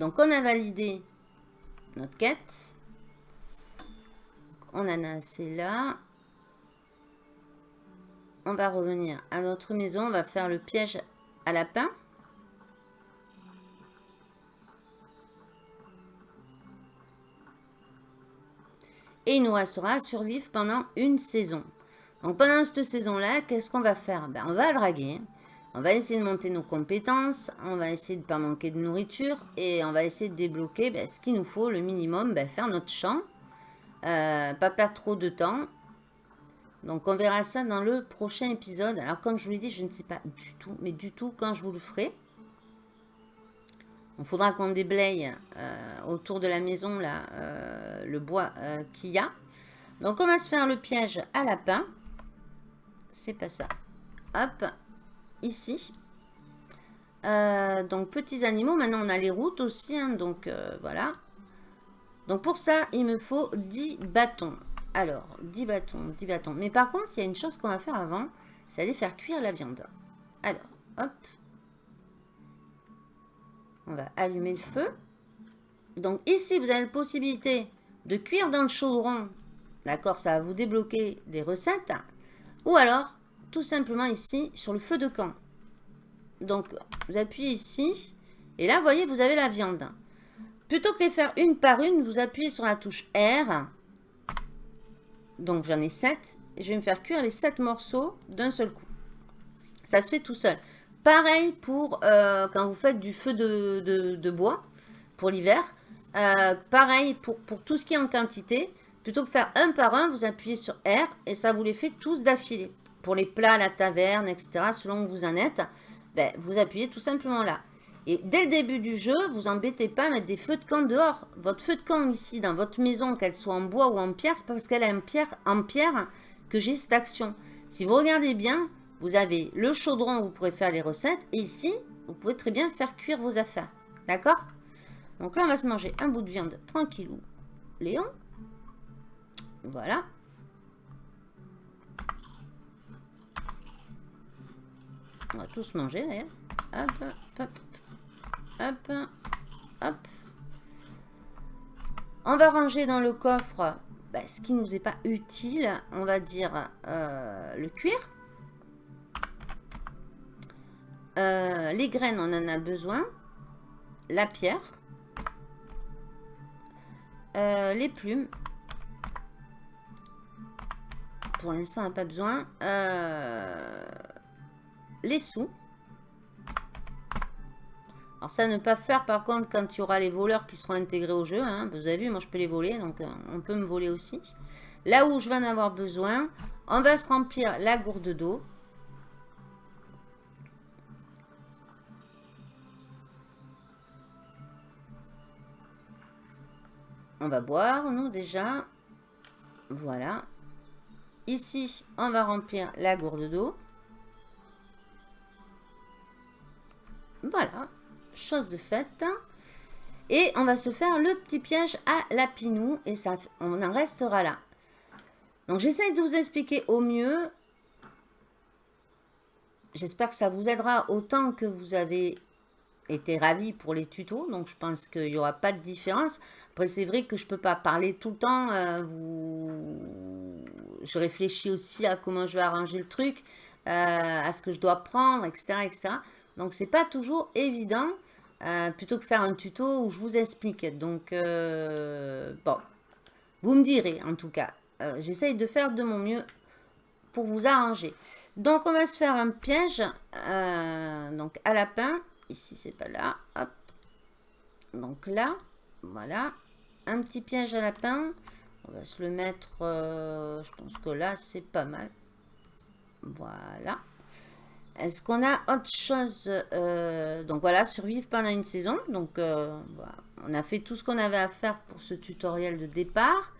Donc, on a validé notre quête. On en a assez là. On va revenir à notre maison. On va faire le piège à lapin. Et il nous restera à survivre pendant une saison. Donc pendant cette saison-là, qu'est-ce qu'on va faire? Ben, On va draguer. On va essayer de monter nos compétences, on va essayer de ne pas manquer de nourriture et on va essayer de débloquer ben, ce qu'il nous faut, le minimum, ben, faire notre champ, euh, pas perdre trop de temps. Donc on verra ça dans le prochain épisode. Alors comme je vous l'ai dit, je ne sais pas du tout, mais du tout quand je vous le ferai. Il faudra qu'on déblaye euh, autour de la maison là, euh, le bois qu'il y a. Donc on va se faire le piège à lapin. C'est pas ça. Hop, ici. Euh, donc, petits animaux. Maintenant, on a les routes aussi. Hein, donc, euh, voilà. Donc, pour ça, il me faut 10 bâtons. Alors, 10 bâtons, 10 bâtons. Mais par contre, il y a une chose qu'on va faire avant. C'est aller faire cuire la viande. Alors, hop. On va allumer le feu. Donc, ici, vous avez la possibilité de cuire dans le chaudron. D'accord Ça va vous débloquer des recettes. Ou alors, tout simplement ici sur le feu de camp. Donc, vous appuyez ici. Et là, vous voyez, vous avez la viande. Plutôt que les faire une par une, vous appuyez sur la touche R. Donc, j'en ai 7. Et je vais me faire cuire les 7 morceaux d'un seul coup. Ça se fait tout seul. Pareil pour euh, quand vous faites du feu de, bois pour l'hiver. Euh, pareil pour, pour tout ce qui est en quantité. Plutôt que faire un par un, vous appuyez sur R et ça vous les fait tous d'affilée pour les plats la taverne, etc., selon où vous en êtes, ben, vous appuyez tout simplement là. Et dès le début du jeu, vous embêtez pas à mettre des feux de camp dehors. Votre feu de camp ici, dans votre maison, qu'elle soit en bois ou en pierre, c'est parce qu'elle est en pierre, en pierre que j'ai cette action. Si vous regardez bien, vous avez le chaudron où vous pourrez faire les recettes. Et ici, vous pouvez très bien faire cuire vos affaires. D'accord? Donc là, on va se manger un bout de viande tranquillou. Léon. Voilà. On va tous manger d'ailleurs. hop, hop, hop, hop. On va ranger dans le coffre bah, ce qui ne nous est pas utile, on va dire euh, le cuir. Euh, les graines, on en a besoin. La pierre. Euh, les plumes. Pour l'instant, on n'a pas besoin. Les sous. Alors ça, ne pas faire par contre quand il y aura les voleurs qui seront intégrés au jeu. Hein. Vous avez vu, moi je peux les voler, donc euh, on peut me voler aussi. Là où je vais en avoir besoin, on va se remplir la gourde d'eau. On va boire, nous, déjà. Voilà. Ici, on va remplir la gourde d'eau. Voilà chose de faite. Et on va se faire le petit piège à la pinou. Et ça, on en restera là. Donc j'essaie de vous expliquer au mieux. J'espère que ça vous aidera autant que vous avez été ravi pour les tutos. Donc je pense qu'il n'y aura pas de différence. Après c'est vrai que je peux pas parler tout le temps. Euh, vous... Je réfléchis aussi à comment je vais arranger le truc. Euh, à ce que je dois prendre, etc. etc. Donc c'est pas toujours évident. Euh, plutôt que faire un tuto où je vous explique. Donc, euh, bon, vous me direz en tout cas. Euh, j'essaye de faire de mon mieux pour vous arranger. Donc, on va se faire un piège. donc, à lapin. Ici, c'est pas là. Donc là, voilà. Un petit piège à lapin. On va se le mettre, je pense que là, c'est pas mal. Voilà. Est-ce qu'on a autre chose euh, Donc voilà, survivre pendant une saison. Donc euh, on a fait tout ce qu'on avait à faire pour ce tutoriel de départ.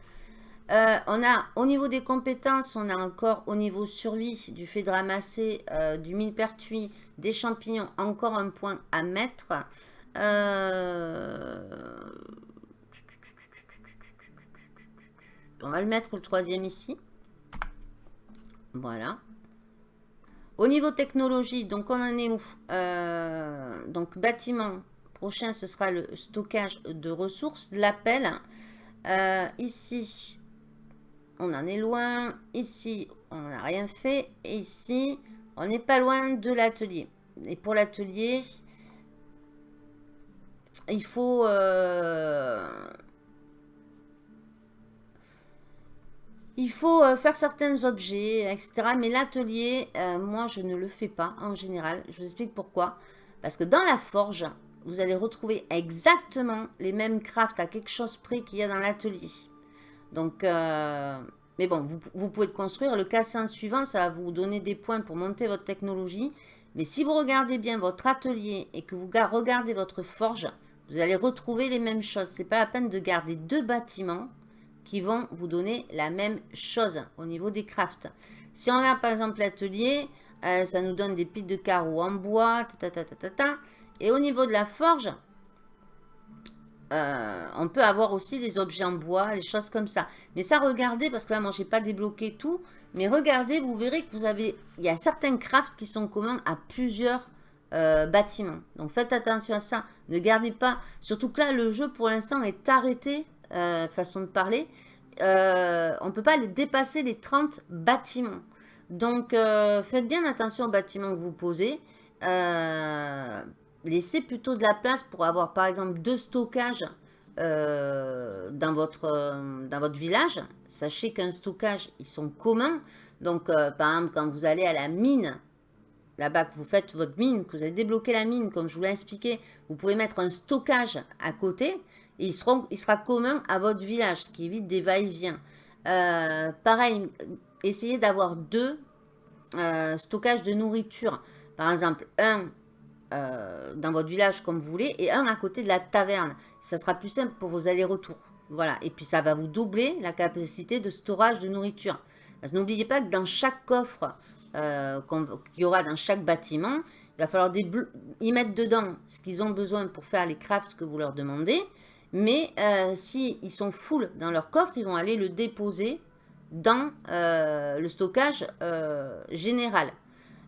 Euh, on a au niveau des compétences, on a encore au niveau survie, du fait de ramasser du millepertuis, des champignons, encore un point à mettre. On va le mettre le troisième ici. Voilà. Au niveau technologie, donc on en est où euh, Donc bâtiment, prochain ce sera le stockage de ressources, l'appel. Euh, ici, on en est loin. Ici, on n'a rien fait. Et ici, on n'est pas loin de l'atelier. Et pour l'atelier, il faut... Euh, Il faut euh, faire certains objets, etc. Mais l'atelier, euh, moi, je ne le fais pas en général. Je vous explique pourquoi. Parce que dans la forge, vous allez retrouver exactement les mêmes crafts à quelque chose près qu'il y a dans l'atelier. Donc, euh, mais bon, vous, pouvez construire. Le cassin suivant, ça va vous donner des points pour monter votre technologie. Mais si vous regardez bien votre atelier et que vous regardez votre forge, vous allez retrouver les mêmes choses. C'est pas la peine de garder deux bâtiments qui vont vous donner la même chose au niveau des crafts. Si on regarde par exemple l'atelier, euh, ça nous donne des piles de carreaux en bois, et au niveau de la forge, euh, on peut avoir aussi des objets en bois, les choses comme ça. Mais ça, regardez, parce que là, moi, j'ai pas débloqué tout. Mais regardez, vous verrez que vous avez... Il y a certains crafts qui sont communs à plusieurs euh, bâtiments. Donc, faites attention à ça. Ne gardez pas... Surtout que là, le jeu, pour l'instant, est arrêté euh, façon de parler, euh, on ne peut pas les dépasser les 30 bâtiments. Donc, euh, faites bien attention aux bâtiments que vous posez. laissez plutôt de la place pour avoir, par exemple, deux stockages dans, votre, dans votre village. Sachez qu'un stockage, ils sont communs. Donc, par exemple, quand vous allez à la mine, là-bas que vous faites votre mine, que vous avez débloqué la mine, comme je vous l'ai expliqué, vous pouvez mettre un stockage à côté il, sera commun à votre village, ce qui évite des va-et-vient. Euh, pareil, essayez d'avoir deux euh, stockages de nourriture. Par exemple, un euh, dans votre village comme vous voulez et un à côté de la taverne. Ça sera plus simple pour vos allers-retours. Voilà, et puis ça va vous doubler la capacité de storage de nourriture. Parce n'oubliez pas que dans chaque coffre qu'il y aura dans chaque bâtiment, il va falloir y mettre dedans ce qu'ils ont besoin pour faire les crafts que vous leur demandez. Mais euh, s'ils sont full dans leur coffre, ils vont aller le déposer dans euh, le stockage euh, général.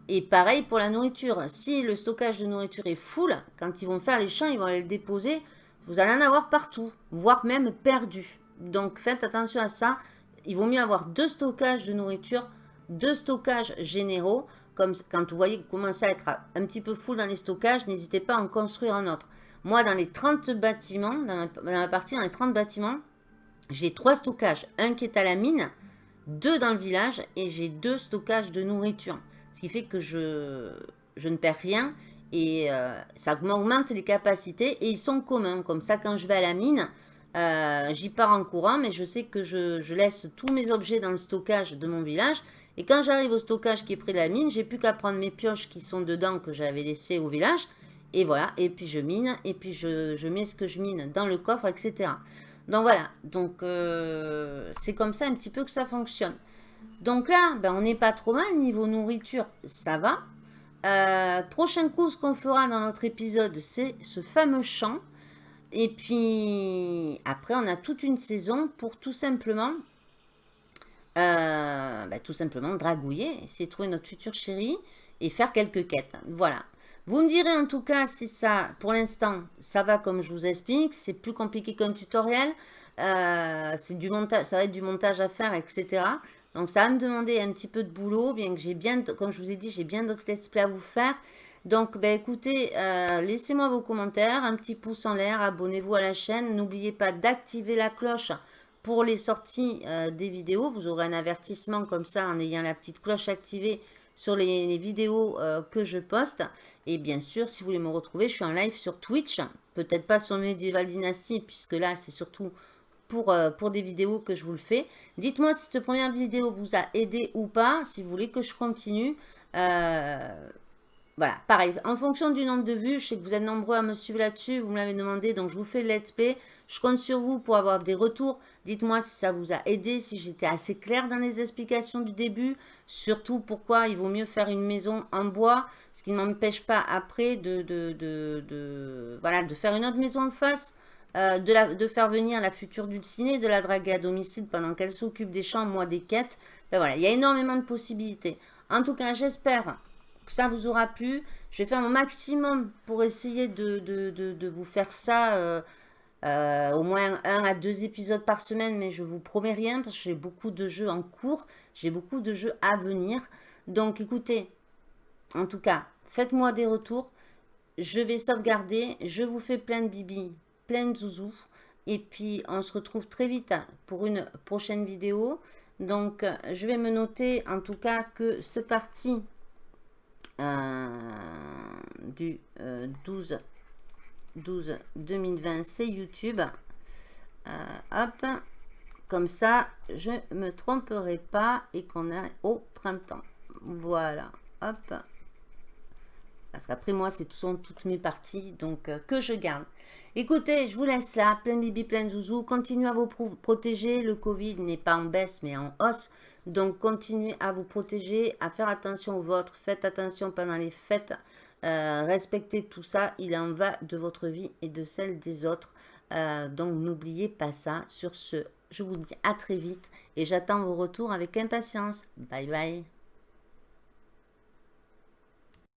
Et pareil pour la nourriture. Si le stockage de nourriture est full, quand ils vont faire les champs, ils vont aller le déposer, vous allez en avoir partout, voire même perdu. Donc faites attention à ça. Il vaut mieux avoir deux stockages de nourriture, deux stockages généraux. Comme quand vous voyez que vous commencez à être un petit peu full dans les stockages, n'hésitez pas à en construire un autre. Moi, dans les 30 bâtiments, dans ma, partie, dans les 30 bâtiments, j'ai trois stockages. Un qui est à la mine, deux dans le village et j'ai deux stockages de nourriture. Ce qui fait que je, je ne perds rien et euh, ça m'augmente les capacités et ils sont communs. Comme ça, quand je vais à la mine, euh, j'y pars en courant, mais je sais que je, laisse tous mes objets dans le stockage de mon village. Et quand j'arrive au stockage qui est près de la mine, j'ai plus qu'à prendre mes pioches qui sont dedans que j'avais laissées au village. Et voilà, et puis je mine, et puis je, mets ce que je mine dans le coffre, etc. Donc voilà, donc euh, c'est comme ça un petit peu que ça fonctionne. Donc là, ben, on n'est pas trop mal, niveau nourriture, ça va. Euh, prochain coup, ce qu'on fera dans notre épisode, c'est ce fameux champ. Et puis, après, on a toute une saison pour tout simplement, euh, ben, tout simplement dragouiller, essayer de trouver notre future chérie et faire quelques quêtes. Voilà. Vous me direz en tout cas si ça, pour l'instant, ça va comme je vous explique. C'est plus compliqué qu'un tutoriel. Euh, du montage, ça va être du montage à faire, etc. Donc ça va me demander un petit peu de boulot, bien que j'ai bien, comme je vous ai dit, j'ai bien d'autres let's play à vous faire. Donc ben, écoutez, euh, laissez-moi vos commentaires, un petit pouce en l'air, abonnez-vous à la chaîne. N'oubliez pas d'activer la cloche pour les sorties euh, des vidéos. Vous aurez un avertissement comme ça en ayant la petite cloche activée sur les, vidéos euh, que je poste. Et bien sûr, si vous voulez me retrouver, je suis en live sur Twitch. Peut-être pas sur Medieval Dynasty, puisque là, c'est surtout euh, pour, des vidéos que je vous le fais. Dites-moi si cette première vidéo vous a aidé ou pas, si vous voulez que je continue. Euh, voilà, pareil, en fonction du nombre de vues, je sais que vous êtes nombreux à me suivre là-dessus, vous me l'avez demandé, donc je vous fais le let's play. Je compte sur vous pour avoir des retours. Dites-moi si ça vous a aidé, si j'étais assez clair dans les explications du début. Surtout pourquoi il vaut mieux faire une maison en bois, ce qui ne m'empêche pas après de, de, de, faire une autre maison en face. Euh, de, faire venir la future dulcinée, de la draguer à domicile pendant qu'elle s'occupe des champs, moi des quêtes. Ben voilà, il y a énormément de possibilités. En tout cas, j'espère ça vous aura plu. Je vais faire mon maximum pour essayer de, vous faire ça euh, euh, au moins un à deux épisodes par semaine, mais je vous promets rien parce que j'ai beaucoup de jeux en cours, j'ai beaucoup de jeux à venir. Donc écoutez, en tout cas, faites-moi des retours. Je vais sauvegarder, je vous fais plein de bibi plein de zouzous. Et puis, on se retrouve très vite pour une prochaine vidéo. Donc, je vais me noter en tout cas que cette partie du 12, 12 2020, c'est YouTube. Euh, hop, comme ça, je me tromperai pas et qu'on a au printemps. Voilà, hop. Parce qu'après moi, c'est sont toutes mes parties, donc euh, que je garde. Écoutez, je vous laisse là, plein bibi, plein zouzou. Continuez à vous protéger. Le Covid n'est pas en baisse, mais en hausse. Donc, continuez à vous protéger, à faire attention au vôtre. Faites attention pendant les fêtes. Euh, respectez tout ça. Il en va de votre vie et de celle des autres. Euh, donc, n'oubliez pas ça. Sur ce, je vous dis à très vite et j'attends vos retours avec impatience. Bye bye.